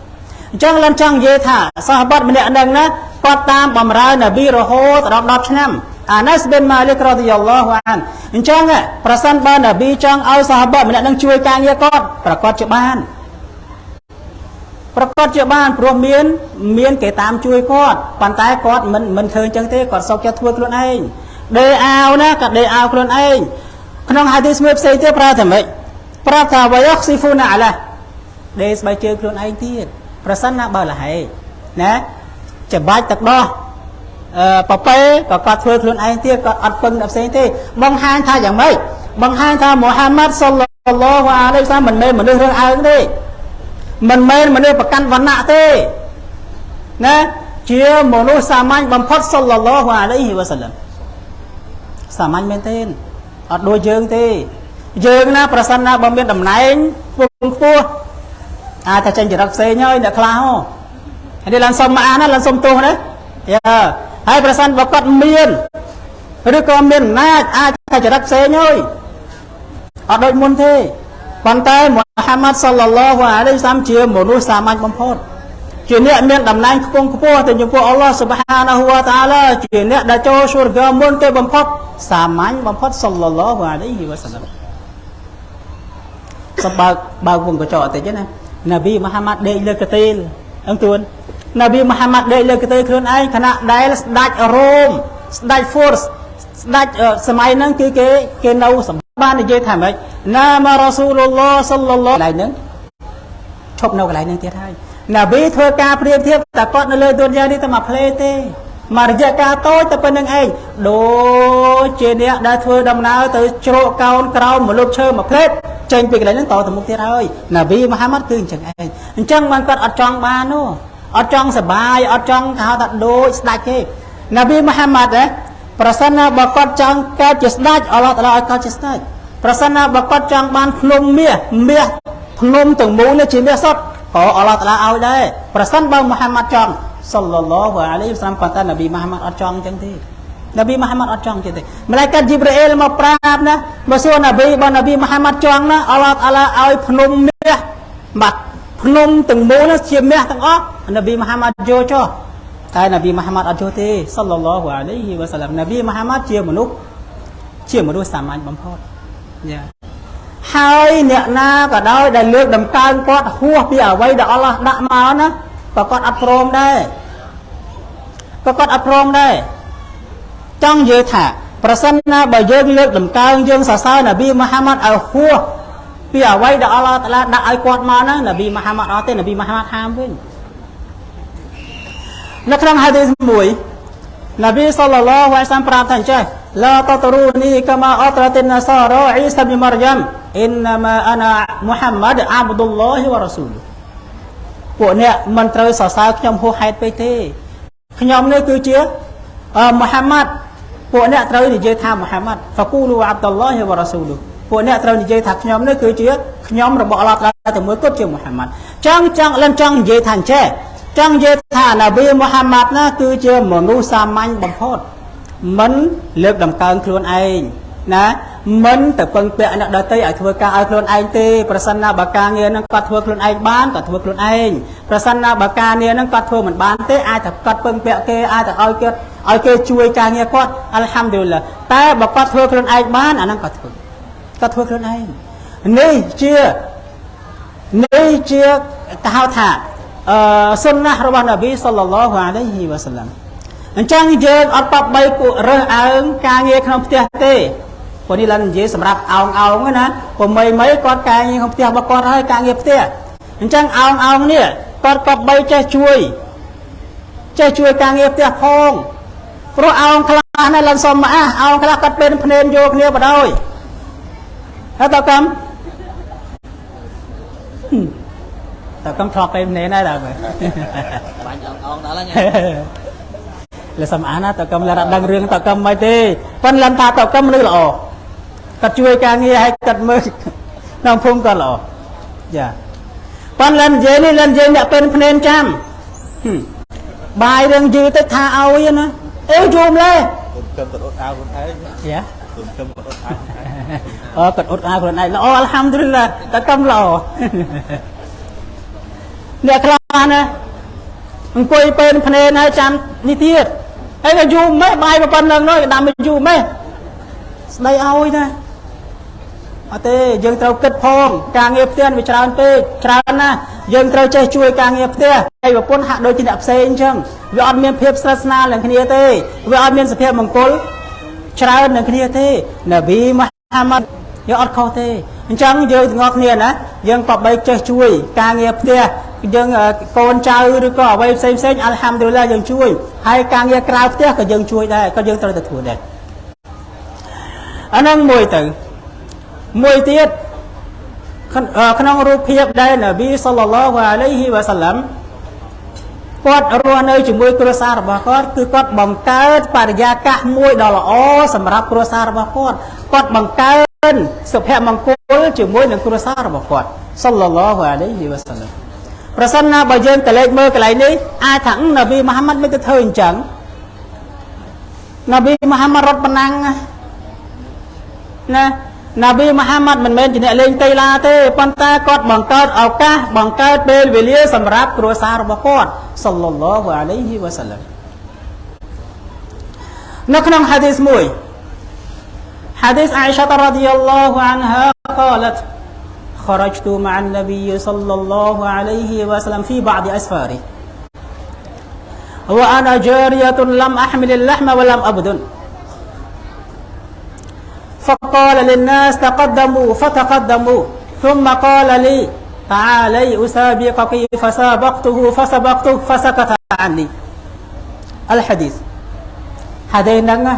អញ្ចឹងលំចង់និយាយថាសាហាបាម្នាក់នឹងណាគាត់តាមបំរើនប៊ីរហូតដល់10ឆ្នាំ អាណាស់ប៊ិនម៉ាលីករ៉ាឌីយ៉ាឡោះអានអញ្ចឹងប្រសិនបើនប៊ីចង់ឲ្យសាហាបៈម្នាក់នឹងជួយការងារគាត់ប្រកាសជាបានប្រកាសជាបានព្រោះមាន មានគេតាមជួយគាត់ប៉ុន្តែគាត់មិនមិនធ្វើអញ្ចឹងទេគាត់សុកចិត្តធ្វើខ្លួនឯងដេអាវណាក៏ដេអាវខ្លួនឯងក្នុងហាឌីសមួយផ្សេងទៀតប្រើថាម៉េចប្រាប់ថាវ៉ាយស៊ីហ្វូណាអាឡាដេស្បែកជើងខ្លួនឯងទៀតប្រសិនណាបើលហេណាច្បាច់ទឹកដោះអឺ ប៉ប៉េក៏គាត់ធ្វើខ្លួនឯងទៀតគាត់អត់ពឹងដល់ផ្សេងទេបង្ហាញថាយ៉ាងម៉េចបង្ហាញថាមូហាម៉ាត់សុលឡោះអាឡៃសាមិនមែនមនុស្សរើសអើងទេមិនមែនមនុស្សប្រកាន់វណ្ណៈទេណាជាមនុស្សសាមញ្ញបំផុតសុលឡោះអាឡៃហ៊ីវ៉ាសាឡាំសាមញ្ញមែនទេអត់ដូចយើងទេយើងណាប្រសិនណាបើមានតំណែងពងខ្ពស់អាចតែចេញចរិតផ្សេងហើយអ្នកខ្លះហ៎នេះឡើងសុំមកអានណាឡើងសុំទោសណាយ៉ា ហើយប្រសិនបើគាត់មានឬក៏មានអំណាចអាចតែចរិតផ្សេងហើយអត់ដូចមុនទេប៉ុន្តែមូហាម៉ាត់សល្លឡោះអាឡៃសាមជាមនុស្សសាមញ្ញបំផុតជាអ្នកមានតំណែងខ្ពង់ខ្ពស់ទៅចំពោះអល់ឡោះសុបហានហូវតាឡាជាអ្នកដែលចូលសុរហ្គាមុនគេបំផុតសាមញ្ញបំផុតសល្លឡោះអាឡៃហ៊ីវ៉ាសាឡាមសម្បើកបើកវងកញ្ចក់បន្តិចណានប៊ីមូហាម៉ាត់ដេកលើកទេលអញ្ទួន នប៊ីមូហាម៉ាត់ដេកលើកទេលខ្លួនឯងខណៈដែលស្ដេចរ៉ូមស្ដេច force ស្ដេចសម័យហ្នឹងគឺគេគេនៅសម្បាននិយាយថាម៉េចណាមករ៉ាស៊ូលឡោះសល្លឡោះកន្លែងហ្នឹងឈប់នៅកន្លែងហ្នឹងទៀតហើយនប៊ីធ្វើការព្រៀបធៀបតែគាត់នៅលើទុនយ៉ានេះតែមកផ្លេទេមករយៈកាលតូចតែប៉ុណ្្នឹងឯងដូចជាអ្នកដែលធ្វើដំណើរទៅជ្រកកោនក្រោមម្លប់ឈើមួយផ្លេតចេញពីកន្លែងហ្នឹងតទៅមុខទៀតហើយនប៊ីមូហាម៉ាត់គឺអញ្ចឹងឯងអញ្ចឹងបានគាត់អត់ចង់បាននោះ អត់ចង់សបាយអត់ចង់ហៅថាដូចស្ដាច់ទេនប៊ីមូហាម៉ាត់ណាប្រសិនណាបើគាត់ចង់កើតជាស្ដេចអល់ឡោះតាឡាឲ្យកើតជាស្ដេចប្រសិនណាបើគាត់ចង់បានភ្នំមាសមាសភ្នំទាំងមូលនេះជាមាសសុទ្ធក៏អល់ឡោះតាឡាឲ្យដែរប្រសិនបើមូហាម៉ាត់ចង់សល្លឡោះអាឡៃហ៊ីវសាឡាមប៉ុន្តែនប៊ីមូហាម៉ាត់អត់ចង់អញ្ចឹងទេនប៊ីមូហាម៉ាត់អត់ចង់ទេម្លេចកាត់ជីប្រអ៊ីលមកប្រាប់ណាបើសួរនប៊ីបើនប៊ីមូហាម៉ាត់ចង់ណាអល់ឡោះតាឡាឲ្យភ្នំមាសបាត់ ភ្នំទាំងមូលនោះជាមាសទាំងអស់នប៊ីមូហាម៉ាត់យកចុះតែនប៊ីមូហាម៉ាត់អត់យកទេសល្លឡោះអាឡៃហ៊ីវ៉ាសាឡាមនប៊ីមូហាម៉ាត់ជាមនុស្សជាមនុស្សសាមញ្ញបំផុតយ៉ាហើយអ្នកណាក៏ដោយដែលលើកដំកើងគាត់ហួសពីអ្វីដែលអល់ឡោះដាក់មកណាក៏គាត់អត់ព្រមដែរក៏គាត់អត់ព្រមដែរចង់និយាយថាប្រសិនណាបើយើងលើកដំកើងយើងសរសើរនប៊ីមូហាម៉ាត់ឲ្យហួស ពីអ្វីដែលអល់ឡោះតាឡាដាក់ឲ្យគាត់មកហ្នឹងនប៊ីមូហាម៉ាត់អត់ទេនប៊ីមូហាម៉ាត់ហាមវិញនៅក្នុងហាឌីសមួយនប៊ីសល្លឡោះអាឡៃសាមប្រាប់ថាអញ្ចេះឡាតតរូនីកាម៉ាអត្រតិនណាសារ៉ាអ៊ីសាប៊ីម៉ារយ៉ាំអ៊ីនណាម៉ាអាណាមូហាម៉ាត់អាប់ឌុលឡោះវ៉ារ៉ាស៊ូលពួកអ្នកមិនត្រូវសរសើរខ្ញុំហួសហេតុពេកទេខ្ញុំនេះគឺជាមូហាម៉ាត់ពួកអ្នកត្រូវនិយាយថាមូហាម៉ាត់ហ្វាគូលូអាប់ឌុលឡោះវ៉ារ៉ាស៊ូល ពួកអ្នកត្រូវនិយាយថាខ្ញុំនេះគឺជាខ្ញុំរបស់អល់ឡោះតាតែមួយគត់ជាមូហាម៉ាត់ចង់ចង់លិនចង់និយាយថាអញ្ចេះចង់និយាយថានប៊ីមូហាម៉ាត់ណាគឺជាមនុស្សសាមញ្ញបំផុតមិនលើកដំកើងខ្លួនឯងណាមិនទៅពឹងពាក់អ្នកដទៃឲ្យធ្វើការឲ្យខ្លួនឯងទេប្រសិនណាបើការងារហ្នឹងគាត់ធ្វើខ្លួនឯងបានក៏ធ្វើខ្លួនឯងប្រសិនណាបើការងារហ្នឹងគាត់ធ្វើមិនបានទេអាចតែគាត់ពឹងពាក់គេអាចតែឲ្យគាត់ឲ្យគេជួយការងារគាត់អល់ហាំឌុលឡាតែបើគាត់ធ្វើខ្លួនឯងបានអាហ្នឹងគាត់ធ្វើ គាត់ធ្វើខ្លួនឯងនេះជានេះជាកហៅថាអឺសុនណារបស់នប៊ីសល្លឡោះអាឡៃហ៊ីវ៉ាសាឡាំអញ្ចឹងយើងអត់បបបីពួករើសអើងការងារក្នុងផ្ទះទេព្រោះនេះឡើងនិយាយសម្រាប់អោងអោងណាព្រោះមីមីគាត់ការងារក្នុងផ្ទះរបស់គាត់ហើយការងារផ្ទះអញ្ចឹងអោងអោងនេះគាត់បបបីចេះជួយចេះជួយការងារផ្ទះផងព្រោះអោងខ្លះណាឡើងសុំមកអះអោងខ្លះគាត់ពេលភ្នែនយកគ្នាបដ ாய் ហើយតើកំតើកំឆ្លក់ពេលភ្នែនដែរតើបាញ់អោងអោងដល់ហ្នឹងលសំអានណាតើកឹមលរដឹងរឿងតើកឹមមិនទេប៉ុន្តែលំថាតើកឹមមនុស្សល្អគាត់ជួយការងារឲ្យគាត់មើលក្នុងភូមិគាត់ល្អចាប៉ុន្តែលនិយាយនេះលនិយាយអ្នកពេនភ្នែនចាំបាយរឿងយឺទៅថាឲ្យណាអេយូមលេគុំគាត់អត់អាវខ្លួនឯងយ៉ាគុំគាត់អត់អាវ អូគាត់អត់អាវខ្លួនឯងល្អអល់ហាំឌុលឡាតើកឹមល្អអ្នកខ្លះណាអង្គុយពេនភ្នែនហើយចាំនេះទៀតហើយក៏យូរម៉េះបាយប៉ុណ្ណឹងនោះក៏ដាំឲ្យយូរម៉េះស្ដីឲ្យណាអត់ទេយើងត្រូវគិតផងការងារផ្ទះវាច្រើនពេកច្រើនណាស់យើងត្រូវចេះជួយការងារផ្ទះហើយប្រពន្ធហាក់ដូចជាអ្នកផ្សេងអញ្ចឹងវាអត់មានភាពស្និទ្ធស្នាលនឹងគ្នាទេវាអត់មានសភាពមង្គលច្រើននឹងគ្នាទេនប៊ីមូ ហាម៉ាត់យើងអត់ខុសទេអញ្ចឹងយើងទាំងអស់គ្នាណាយើងបបីចេះជួយ ការងារផ្ទះយើងអឺកូនចៅឬក៏អ្វីផ្សេងផ្សេងអល់ហាំឌុលឡាយើងជួយហើយការងារក្រៅផ្ទះក៏យើងជួយដែរក៏យើងត្រូវតែធ្វើដែរអាហ្នឹងមួយទៅមួយទៀតក្នុងអឺក្នុងរូបភាពដែលនប៊ីសល្លឡោះអាឡៃហ៊ីវ៉ាសាឡាំ គាត់រស់នៅជាមួយគ្រួសាររបស់គាត់គឺគាត់បង្កើតបរិយាកាសមួយដ៏ល្អសម្រាប់គ្រួសាររបស់គាត់គាត់បង្កើតសុភមង្គលជាមួយនឹងគ្រួសាររបស់គាត់សល្លឡោះអាឡៃហ៊ីវ៉ាសាឡាំប្រសិនណាបើយើងតលេចមើលកន្លែងនេះអាចថានប៊ីមូហាម៉ាត់មិនទៅធ្វើអញ្ចឹងនប៊ីមូហាម៉ាត់រត់ប៉ុណ្ណឹងណា ណាប៊ីមូហាម៉ាត់មិនមែនជាអ្នកលេងតៃឡាទេប៉ុន្តែគាត់បង្កើតឱកាសបង្កើតពេលវេលាសម្រាប់គ្រួសាររបស់គាត់សល្លឡោះអាឡៃហ៊ីវ៉ាសាឡាំនៅក្នុងហាឌីសមួយហាឌីសអាយសារ៉ាឌីយ៉ាឡោះអានហា قالت خرجت مع النبي صلى الله عليه وسلم في بعض أسفاره وأنا جارية لم أحمل اللحم ولم أبدن فقال للناس تقدموا فتقدموا ثم قال لي تعالي أسابقك فسابقته فسبقته فسكت عني الحديث ហាឌីហ្នឹងណា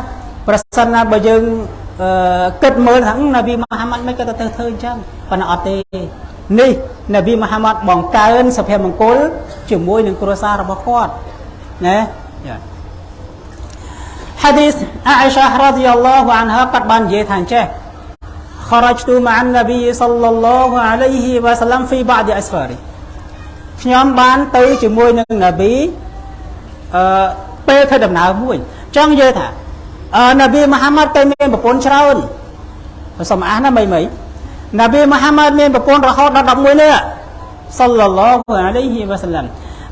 ប្រសិនណាបើយើងអឺគិតមើលថានប៊ីមូហាម៉ាត់មិនក៏ទៅធ្វើអញ្ចឹងប៉ុន្តែអត់ទេនេះនប៊ីមូហាម៉ាត់បង្កើនសុភមង្គលជាមួយនឹងគ្រួសាររបស់គាត់ណា យ៉ា حديث عائشة رضي الله عنها قد بان جيتان جه خرجت مع النبي صلى الله عليه وسلم في بعض أسفاره ខ្ញុំបានទៅជាមួយនឹងនប៊ីអឺពេលធ្វើដំណើរមួយចង់និយាយថាអឺនប៊ីមូហាម៉ាត់ទៅមានប្រពន្ធច្រើនសូមអះណាមីមីនប៊ីមូហាម៉ាត់មានប្រពន្ធរហូតដល់11នាក់សល្លឡោះអាឡៃហ៊ីវ៉ាសាឡាំ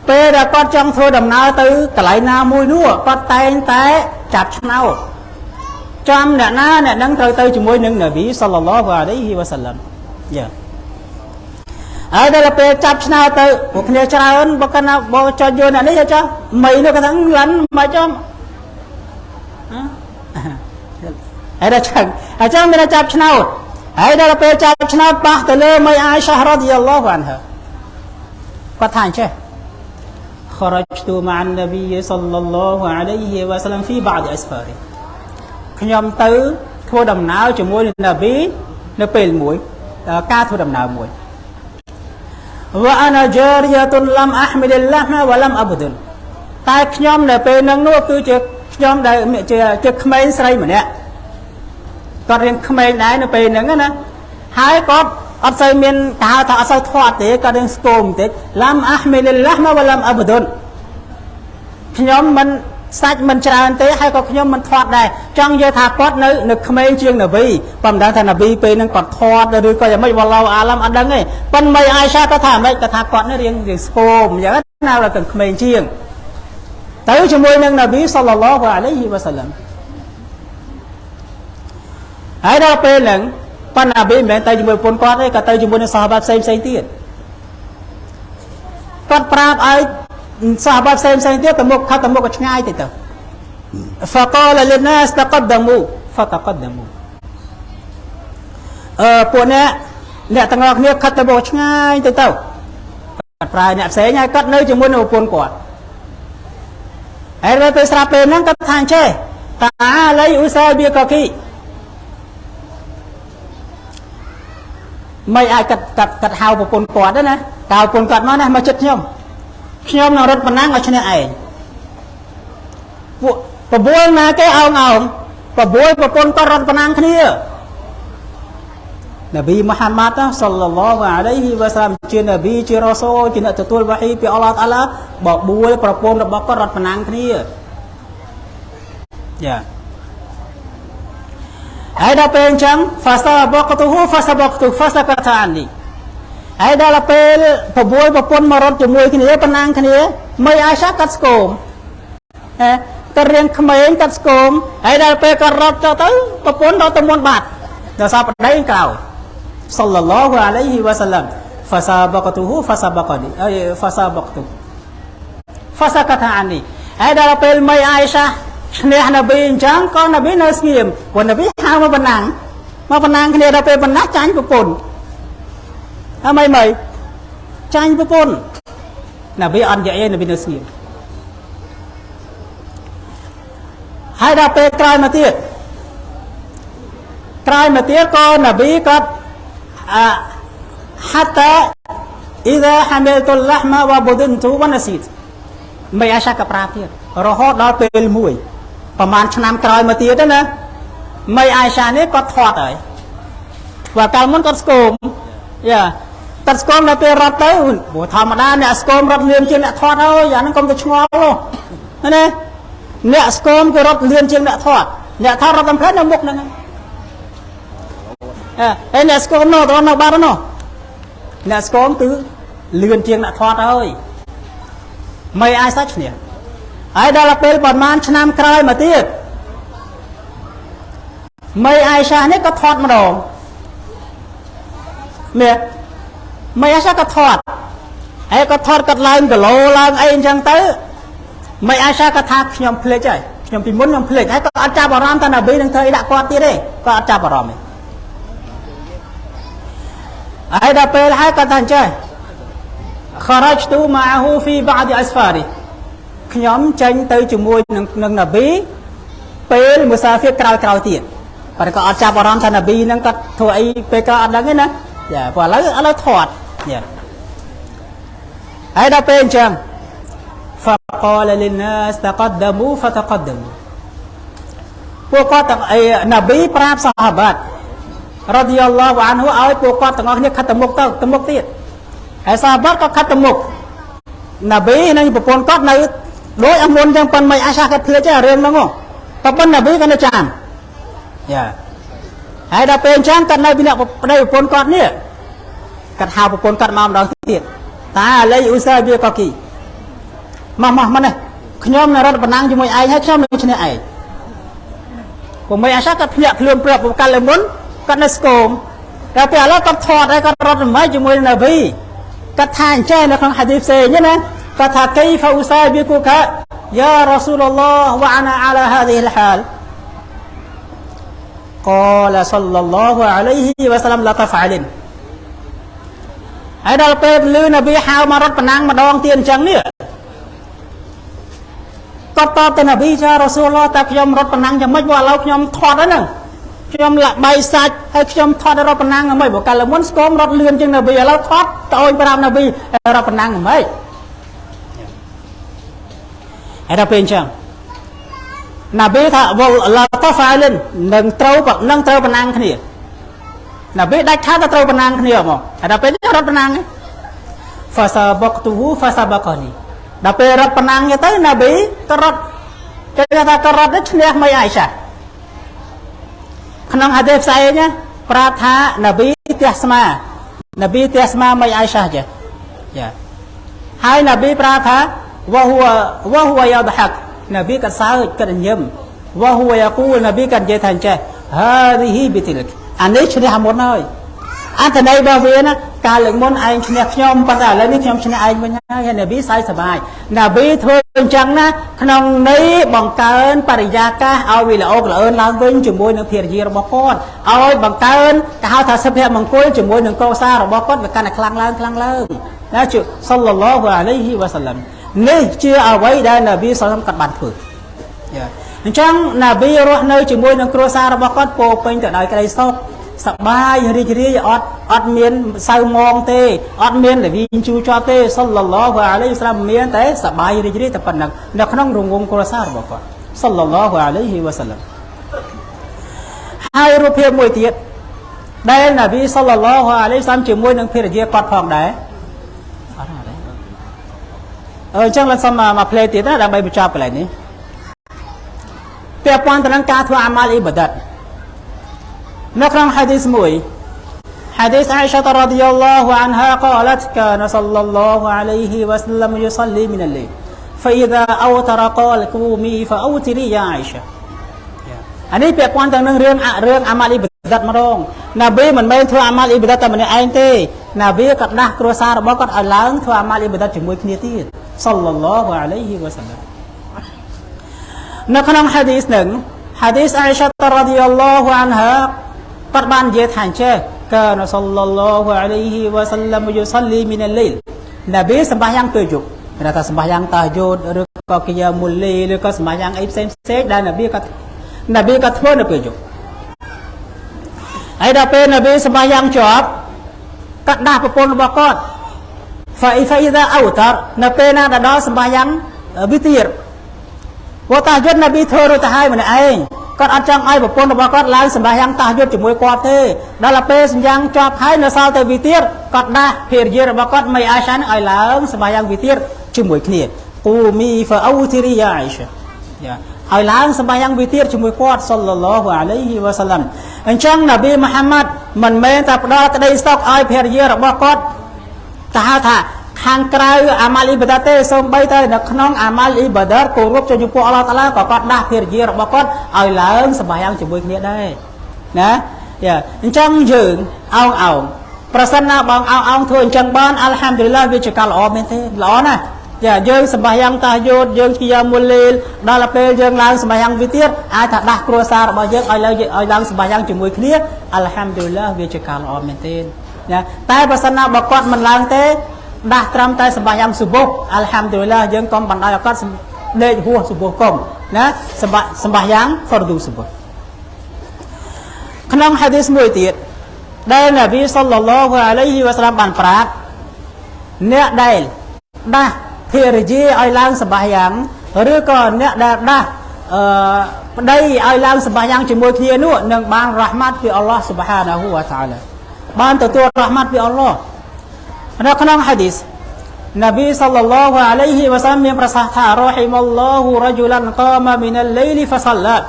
ពេលដែលគាត់ចង់ធ្វើដំណើរទៅកន្លែងណាមួយនោះគាត់តែងតែ ចាប់ឆ្នោតចាំអ្នកណាអ្នកនឹងត្រូវទៅជាមួយនឹងនប៊ីសល្លឡោះអាឡៃហ៊ីវ៉ាសាឡាំយ៉ាហើយដល់ពេលចាប់ឆ្នោតទៅពួកគ្នាច្រើនបើកណាបើចុចយកអ្នកនេះចុះមីនោះគាត់ថាឡាន់មិនចុះហើយដល់ចឹងអញ្ចឹងមានចាប់ឆ្នោតហើយដល់ពេលចាប់ឆ្នោតប៉ះទៅលើមីអាយសារ៉ាឌីយ៉ាឡោះអានហគាត់ថាអញ្ចេះ خرجت مع النبي صلى الله عليه وسلم في بعض اسفاره ខ្ញុំទៅធ្វើដំណើរជាមួយនឹងនប៊ីនៅពេលមួយការធ្វើដំណើរមួយ وانا جاريه لم احمل اللحم ولم ابدن តែខ្ញុំនៅពេលហ្នឹងនោះគឺជាខ្ញុំដែលជាជាក្មេងស្រីម្នាក់គាត់រៀនក្មេងដែរនៅពេលហ្នឹងណាហើយគាត់ អត់សូវមានកាហៅថាអត់សូវធាត់ទេគាត់រៀនស្គមបន្តិចឡាំអាហ្មីលឡាហ្មវឡាំអបឌុនខ្ញុំមិនសាច់មិនច្រើនទេហើយក៏ខ្ញុំមិនធាត់ដែរចង់និយាយថាគាត់នៅនៅក្មេងជាងនប៊ីប៉ុន្តែថានប៊ីពេលហ្នឹងគាត់ធាត់ឬក៏យ៉ាងម៉េចវ៉ាឡោអាឡាំអត់ដឹងទេប៉ុន្តែអាយសាគាត់ថាម៉េចគាត់ថាគាត់នេះរៀងរៀងស្គមអញ្ចឹងណាដល់តែក្មេងជាងទៅជាមួយនឹងនប៊ីសល្លឡោះអាឡៃហ៊ីវ៉ាសាឡាំហើយដល់ពេលហ្នឹង ប៉ុន្តែនប៊ីមិនមែនទៅជាមួយប្រពន្ធគាត់ទេក៏ទៅជាមួយនឹងសាហាបាផ្សេងផ្សេងទៀតគាត់ប្រាប់ឲ្យសាហាបាផ្សេងផ្សេងទៀតទៅមុខខិតទៅមុខក៏ឆ្ងាយទៅទៅ فقال للناس تقدموا فتقدموا អឺពួកអ្នកអ្នកទាំងអស់គ្នាខិតទៅមុខឆ្ងាយទៅទៅគាត់ប្រើអ្នកផ្សេងហើយគាត់នៅជាមួយនឹងប្រពន្ធគាត់ហើយដល់ពេលស្រាប់ពេលហ្នឹងគាត់ថាអញ្ចេះតាឡៃអ៊ូសាបៀកកគី មិនអាចកាត់កាត់កាត់ហៅប្រពន្ធគាត់ទេណាតើប្រពន្ធគាត់មកណាមកចិត្តខ្ញុំខ្ញុំនឹងរត់ប៉ុណ្ណាឲ្យឈ្នះឯងពួកបបួលណាគេអោងអោងបបួលប្រពន្ធគាត់រត់ប៉ុណ្ណាគ្នានប៊ីមូហាម៉ាត់សល្លឡោះអាឡៃហ៊ីវ៉ាសាឡាមជានប៊ីជារ៉ូសូលជាអ្នកទទួលវ៉ាហ៊ីពីអល់ឡោះតាឡាបបួលប្រពន្ធរបស់គាត់រត់ប៉ុណ្ណាគ្នាយ៉ា ហើយដល់ពេលអញ្ចឹង fasabaqtuhu fasabaqtu fasakata anni ហើយដល់ពេលប្រពន្ធប្រពន្ធមករត់ជាមួយគ្នាប៉ុណ្ណាគ្នាមិនអាសាកាត់ស្គមហ៎ទៅរៀងក្មេងកាត់ស្គមហើយដល់ពេលគាត់រត់ចុះទៅប្រពន្ធរត់ទៅមុនបាត់ដល់សាប្តីក្រោយសល្លឡោះអាឡៃហ៊ីវ៉ាសាឡាំ fasabaqtuhu fasabaqani អី fasabaqtu fasakata anni ហើយដល់ពេលមិនអាសា ឈ្នះនប៊ីអញ្ចឹងក៏នប៊ីនៅស្ងៀមព្រោះនប៊ីហៅមកបណ្ណាំងមកបណ្ណាំងគ្នាដល់ពេលបណ្ណាចាញ់ប្រពន្ធអីមិនមិនចាញ់ប្រពន្ធណាប៊ីអត់និយាយទេណាប៊ីនៅស្ងៀមហើយដល់ពេលក្រោយមកទៀតក្រោយមកទៀតក៏ណាប៊ីក៏អហាតាអ៊ីដាហាមីលតុលឡាហ្មាវ៉ាប៊ូឌិនទូវ៉ាណាស៊ីតមិនអាសាក៏ប្រាប់ទៀតរហូតដល់ពេលមួយ ប្រហែលឆ្នាំក្រោយមកទៀតណាមិនអាសានេះគាត់ធាត់ហើយព្រោះកាលមុនគាត់ស្គមយ៉ាតែស្គមដល់ពេលរត់ទៅព្រោះធម្មតាអ្នកស្គមរត់លឿនជាងអ្នកធាត់ហើយអាហ្នឹងកុំទៅឆ្ងល់នោះណាអ្នកស្គមគឺរត់លឿនជាងអ្នកធាត់អ្នកធាត់រត់តាមផ្លូវនៅមុខហ្នឹងអើហើយអ្នកស្គមនោះទៅនៅបាត់នោះអ្នកស្គមគឺលឿនជាងអ្នកធាត់ហើយមិនអាចសាច់ឈ្នះ ហើយដល់ពេលប្រហែលឆ្នាំក្រោយមកទៀតមិនអាយសានេះក៏ធាត់ម្ដងនេះមិនអាយសាក៏ធាត់ហើយក៏ធាត់កាត់ឡើងគីឡូឡើងអីអញ្ចឹងទៅមិនអាយសាក៏ថាខ្ញុំភ្លេចហើយខ្ញុំពីមុនខ្ញុំភ្លេចហើយក៏អត់ចាប់អារម្មណ៍ថាណាប៊ីនឹងធ្វើអីដាក់គាត់ទៀតទេក៏អត់ចាប់អារម្មណ៍ទេហើយដល់ពេលហើយក៏ថាអញ្ចឹង خرجت معه في بعض اسفاره ខ្ញុំចេញទៅជាមួយនឹងនឹងណាប៊ីពេលមុសាហ្វៀក្រោយក្រោយទៀតប៉ុន្តែក៏អត់ចាប់អារម្មណ៍ថាណាប៊ីហ្នឹងគាត់ធ្វើអីពេលក្រោយអត់ដឹងទេណាចាព្រោះឥឡូវឥឡូវធាត់ចាហើយដល់ពេលអញ្ចឹង فقال للناس تقدموا فتقدموا ពួកគាត់ទាំងអីណាប៊ីប្រាប់សាហាបាត់រ៉ាឌីយ៉ាឡោះអានហូឲ្យពួកគាត់ទាំងអស់គ្នាខិតទៅមុខទៅទៅមុខទៀតហើយសាហាបាត់ក៏ខិតទៅមុខណាប៊ីនិងប្រពន្ធគាត់នៅ ដោយអមុនចឹងប៉ុនមិនអាសាគាត់ភ្លេចទេរឿងហ្នឹងតែប៉ុនណាប៊ីគាត់នៅចាំយ៉ាហើយដល់ពេលអញ្ចឹងគាត់នៅពីអ្នកប្តីប្រពន្ធគាត់នេះគាត់ហៅប្រពន្ធគាត់មកម្ដងទៀតតាអាឡៃអ៊ូសាបៀកគីមកមកមកនេះខ្ញុំនៅរត់បណ្ណាំងជាមួយឯងហើយខ្ញុំនឹងឈ្នះឯងពុំមិនអាសាគាត់ភ្ញាក់ខ្លួនប្រាប់កាលមុនគាត់នៅស្គមតែពេលឥឡូវគាត់ថតហើយគាត់រត់រំហើយជាមួយនឹងណាប៊ីគាត់ថាអញ្ចឹងនៅក្នុងហាឌីសផ្សេងណា គាត់ថាកៃហ្វឧសាប៊ីគូកាយ៉ារ៉ាស៊ូលឡោះវ៉ាណាអាឡាហាឌីលហាល قال صلى الله عليه وسلم لا تفعلن ហើយដល់ពេលលឺនប៊ីហៅមករត់ប្រណាំងម្ដងទៀតអញ្ចឹងនេះគាត់តបទៅនប៊ីចារ៉ាស៊ូលឡោះតែខ្ញុំរត់ប្រណាំងយ៉ាងម៉េចបើឥឡូវខ្ញុំថត់ហើយហ្នឹងខ្ញុំលាក់បៃសាច់ហើយខ្ញុំថត់រត់ប្រណាំងយ៉ាងម៉េចបើកាលមុនស្គមរត់លឿនជាងនប៊ីឥឡូវថត់ត្អូញប្រាប់នប៊ីរត់ប្រណាំងយ៉ាងម៉េច ហើយដល់ពេលអញ្ចឹងណាប៊ីថាវលឡាតហ្វាលិននឹងត្រូវនឹងត្រូវប្រណាំងគ្នាណាប៊ីដាច់ខាតទៅត្រូវប្រណាំងគ្នាមកហើយដល់ពេលនេះរត់ប្រណាំងហ្វាសាបកទូហ្វាសាបកនីដល់ពេលរត់ប្រណាំងទៅណាប៊ីក៏រត់គេថាក៏រត់ឈ្នះមិនអាយសាក្នុងហាឌីសផ្សេងណាប្រាប់ថាណាប៊ីទះស្មាណាប៊ីទះស្មាមិនអាយសាចេះចាហើយណាប៊ីប្រាប់ថា វ៉ាហួវ៉ាហួយ៉ាដហាក់នប៊ីក៏សើចក៏ញឹមវ៉ាហួយ៉ាគូលនប៊ីក៏និយាយថាអញ្ចេះហាឌីហ៊ីប៊ីទីលកអានេះឈ្នះមុនហើយអត្ថន័យរបស់វាណាកាលលើកមុនឯងឈ្នះខ្ញុំប៉ុន្តែឥឡូវនេះខ្ញុំឈ្នះឯងវិញហើយហើយនប៊ីសើចសប្បាយនប៊ីធ្វើអញ្ចឹងណាក្នុងន័យបង្កើនបរិយាកាសឲ្យវាល្អកលឿនឡើងវិញជាមួយនឹងភារយារបស់គាត់ឲ្យបង្កើនគេហៅថាសុភមង្គលជាមួយនឹងកុសលរបស់គាត់វាកាន់តែខ្លាំងឡើងខ្លាំងឡើងណាជសល្លឡោះអាឡៃហ៊ីវ៉ាសាឡាំ នេះជាអ្វីដែលនប៊ីសល្លមគាត់បានធ្វើអញ្ចឹងនប៊ីរស់នៅជាមួយនឹងគ្រួសាររបស់គាត់ពោពេញទៅដោយក្តីសុខសប្បាយរីករាយអត់អត់មានសៅមងទេអត់មានលវីងជូជាប់ទេសល្លឡោះអាឡៃស្លាមមានតែសប្បាយរីករាយតែប៉ុណ្ណឹងនៅក្នុងរង្វង់គ្រួសាររបស់គាត់សល្លឡោះអាឡៃហ៊ីវ៉ាសាឡាំហើយរូបភាពមួយទៀតដែលនប៊ីសល្លឡោះអាឡៃស្លាមជាមួយនឹងភរិយាគាត់ផងដែរ អញ្ចឹងឡើងសុំមកផ្លេទៀតណាដើម្បីបញ្ចប់កន្លែងនេះពាក់ព័ន្ធទៅនឹងការធ្វើអាម៉ាល់អ៊ីបាដាតនៅក្នុងហាឌីសមួយ حديث عائشة رضي الله عنها قالت كان صلى الله عليه وسلم يصلي من الليل فإذا أوتر قال قومي فأوتري يا عائشة អានេះពាក់ព័ន្ធទៅនឹងរឿងរឿងអាម៉ាល់អ៊ីបា ដាតម្ដងណាប៊ីមិនមែនធ្វើអាម៉ាល់អ៊ីបាដាតតែម្នាក់ឯងទេណាប៊ីក៏ដាស់គ្រួសាររបស់គាត់ឲ្យឡើងធ្វើអាម៉ាល់អ៊ីបាដាតជាមួយគ្នាទៀតសល្លឡោះអាឡៃហ៊ីវ៉ាសាឡាមនៅក្នុងហាឌីសនឹងហាឌីសអ៊ីសារ៉ាឌីយ៉ាឡោះអានហាគាត់បាននិយាយថាអញ្ចេះកានសល្លឡោះអាឡៃហ៊ីវ៉ាសាឡាមយុសលីមីនលីលណាប៊ីសម្បាយ៉ាងពេលយប់គេថាសម្បាយ៉ាងតាយោតឬក៏កិយាមុលីឬក៏សម្បាយ៉ាងអីផ្សេងផ្សេងដែលនប៊ីក៏នប៊ីក៏ធ្វើនៅពេលយប់ ហើយដល់ពេលនប៊ីសម្បាយ៉ាងជាប់គាត់ដាស់ប្រពន្ធរបស់គាត់ហ្វៃហ្វៃដាអូតរនៅពេលណាទៅដល់សម្បាយ៉ាងវិទៀតវតាយុទ្ធនប៊ីធ្វើរួចទៅហើយម្នាក់ឯងគាត់អត់ចង់ឲ្យប្រពន្ធរបស់គាត់ឡើងសម្បាយ៉ាងតាយុទ្ធជាមួយគាត់ទេដល់ពេលសម្យ៉ាងជាប់ហើយនៅសល់តែវិទៀតគាត់ដាស់ភរិយារបស់គាត់មិនអាយសានឹងឲ្យឡើងសម្បាយ៉ាងវិទៀតជាមួយគ្នាគូមីហ្វអូធីរីយ៉ាអៃសាយ៉ា ឲ្យឡើងសម្បាយ៉ាងវិទារជាមួយគាត់សល្លឡោះអាឡៃហ៊ីវ៉ាសាឡាំអញ្ចឹងនប៊ីមូហាម៉ាត់មិនមែនតែផ្ដល់ក្តីស្តុកឲ្យភរិយារបស់គាត់ទៅហៅថាខាងក្រៅអាម៉ាល់អ៊ីបាដាទេសូម្បីតែនៅក្នុងអាម៉ាល់អ៊ីបាដាគោរពចំពោះអល់ឡោះតាឡាក៏គាត់ដាស់ភរិយារបស់គាត់ឲ្យឡើងសម្បាយ៉ាងជាមួយគ្នាដែរណាយ៉ាអញ្ចឹងយើងអោងអោងប្រសិនណាបងអោងអោងធ្វើអញ្ចឹងបានអัลហាំឌុលឡាវាជាការល្អមែនទេល្អណាស់ យ៉ាយើងសម្បាយ៉ាងតាយោតយើងជាមុលលីលដល់ពេលយើងឡើងសម្បាយ៉ាងវាទៀតអាចថាដាស់គ្រួសាររបស់យើងឲ្យឡើងឲ្យឡើងសម្បាយ៉ាងជាមួយគ្នាអัลហាំឌុលឡាវាជាការល្អមែនទេណាតែបើសិនណាបើគាត់មិនឡើងទេដាស់ត្រឹមតែសម្បាយ៉ាងសុបុះអัลហាំឌុលឡាយើងកុំបណ្ដោយឲ្យគាត់ដេកហួសសុបុះកុំណាសម្បាសម្បាយ៉ាងហ្វរឌូសុបុះក្នុងហាឌីសមួយទៀតដែលនប៊ីសល្លឡោះអាឡៃហ៊ីវ៉ាសឡាមបានប្រាប់អ្នកដែលដាស់ ភរិយាឲ្យឡើងសម្បាយ៉ាងឬក៏អ្នកដែលដាស់អឺប្តីឲ្យឡើងសម្បាយ៉ាងជាមួយគ្នានោះនឹងបានរ៉ាហ្មាត់ពីអល់ឡោះស៊ុបហានាហ៊ូវតាឡាបានទទួលរ៉ាហ្មាត់ពីអល់ឡោះនៅក្នុងហាឌីសនប៊ីសល្លឡោះអាឡៃហ៊ីវ៉ាសឡាមមានប្រសាសន៍ថារ៉ហ៊ីមុលឡោះរជុលានកាមមីនលលៃលីហ្វសឡាត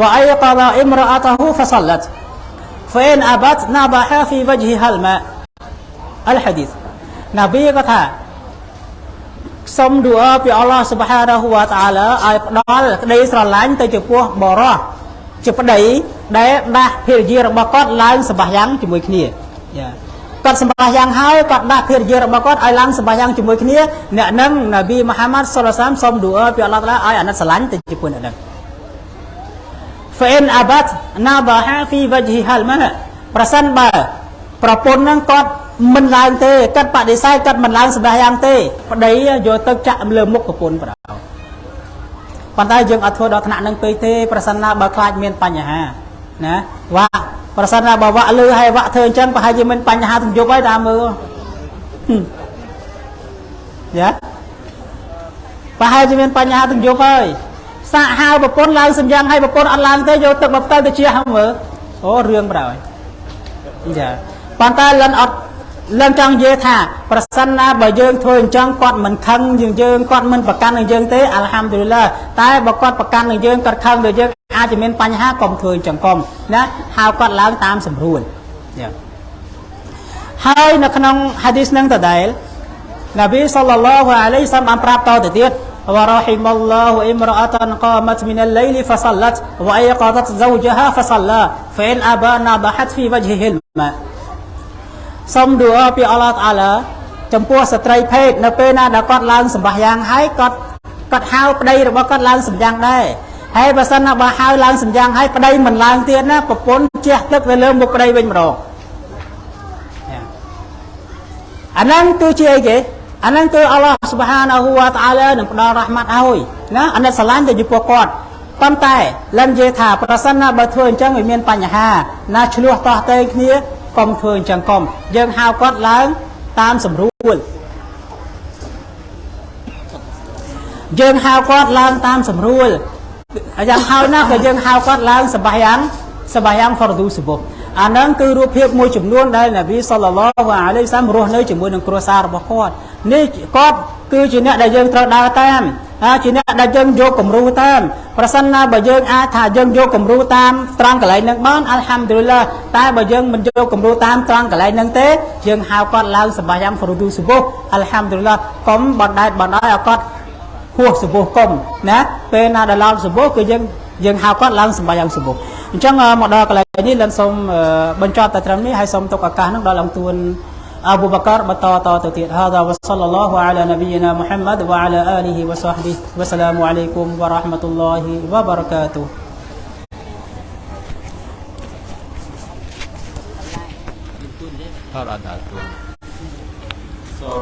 វ៉ៃកដអ៊ីមរ៉អាតហ៊ូហ្វសឡាត فإن أبت نضح في وجهها الماء الحديث នប៊ីក៏ថា សុំឌូអពីអល់ឡោះសុបហានាហ៊ូវតាឡាឲ្យផ្ដល់ក្តីស្រឡាញ់ទៅចំពោះបរោះជាប្តីដែលដាស់ភរិយារបស់គាត់ឡើងសម្បាយ៉ាងជាមួយគ្នាយ៉ាគាត់សម្បាយ៉ាងហើយគាត់ដាស់ភរិយារបស់គាត់ឲ្យឡើងសម្បាយ៉ាងជាមួយគ្នាអ្នកនឹងនប៊ីមូហាម៉ាត់សុលឡាសាមសុំឌូអពីអល់ឡោះតាឡាឲ្យអាណិតស្រឡាញ់ទៅចំពោះអ្នកនឹង فإن أبت نضح في وجهها الماء ប្រសិនបើប្រពន្ធនឹងគាត់ មិនឡើងទេគាត់បដិសេធគាត់មិនឡើងសម្រាប់យ៉ាងទេប្តីយកទឹកចាក់លើមុខប្រពន្ធប្រដៅប៉ុន្តែយើងអត់ធ្វើដល់ថ្នាក់នឹងពេកទេប្រសិនណាបើខ្លាចមានបញ្ហាណាវាក់ប្រសិនណាបើវាក់លឺហើយវាក់ធ្វើអញ្ចឹងប្រហែលជាមានបញ្ហាទំយប់ហើយតាមមើលយ៉ាប្រហែលជាមានបញ្ហាទំយប់ហើយសាកហៅប្រពន្ធឡើងសម្យ៉ាងឲ្យប្រពន្ធអត់ឡើងទេយកទឹកមកផ្ទៃទៅជាហមើលអូរឿងប្រដៅចាប៉ុន្តែលិនអត់ ឡើងចង់និយាយថាប្រសិនណាបើយើងធ្វើអញ្ចឹងគាត់មិនខឹងយើងយើងគាត់មិនប្រកាន់នឹងយើងទេអัลហាំឌុលឡាតែបើគាត់ប្រកាន់នឹងយើងគាត់ខឹងទៅយើងអាចមានបញ្ហាកុំធ្វើអញ្ចឹងកុំណាហៅគាត់ឡើងតាមស្រួលយ៉ាងហើយនៅក្នុងហាឌីសនឹងដដែលនប៊ីសល្លឡោះអាឡៃសាំបានប្រាប់តទៅទៀត ورحم الله امرأة قامت من الليل فصلت وأيقظت زوجها فصلى فإن أبى نضحت في وجهه الماء សូមឌូអពីអល់ឡោះតាឡាចំពោះស្ត្រីភេទនៅពេលណាដែលគាត់ឡើងសម្បាយ៉ាងហើយគាត់គាត់ហៅប្តីរបស់គាត់ឡើងសម្យ៉ាងដែរហើយបើសិនណាបើហៅឡើងសម្យ៉ាងហើយប្តីមិនឡើងទៀតណាប្រពន្ធជះទឹកទៅលើមុខប្តីវិញម្ដងអាហ្នឹងគឺជាអីគេអាហ្នឹងគឺអល់ឡោះសុបហានាហ៊ូវតាឡានឹងផ្ដល់រ៉ាហ្មាត់ឲ្យណាអានេះស្រឡាញ់ទៅចំពោះគាត់ប៉ុន្តែលិននិយាយថាប្រសិនណាបើធ្វើអញ្ចឹងវាមានបញ្ហាណាឆ្លោះតោះតេគ្នា កុំធ្វើអញ្ចឹងកុំយើងហៅគាត់ឡើងតាមសម្រួលយើងហៅគាត់ឡើងតាមសម្រួលយ៉ាងហើយណាក៏យើងហៅគាត់ឡើងសបាយ៉ាងសបាយ៉ាងហ្វរឌូសបុ អាហ្នឹងគឺរូបភាពមួយចំនួនដែលនប៊ីសល្លឡោះអាឡៃសាមរស់នៅជាមួយនឹងគ្រួសាររបស់គាត់នេះគាត់គឺជាអ្នកដែលយើងត្រូវដើរតាមជាអ្នកដែលយើងយកគំរូតាមប្រសិនណាបើយើងអាចថាយើងយកគំរូតាមត្រង់កន្លែងហ្នឹងបានអัลហាំឌុលឡាតែបើយើងមិនយកគំរូតាមត្រង់កន្លែងហ្នឹងទេយើងហៅគាត់ឡើងសម្បាយ៉ាងហ្វរូឌូសុបុះអัลហាំឌុលឡាកុំបណ្ដែតបណ្ដោយឲ្យគាត់ហួសសុបុះកុំណាពេលណាដែលឡើងសុបុះគឺយើង dương hào quát lăng sầm bay ông sụp chẳng ngờ một đợt lại như lần sôm bên cho tại trăm hay sôm Abu Bakar bato to tự tiện hà đó sallallahu ala nabiyyina Muhammad wa ala alihi wa sahbihi. Wa salamu alaikum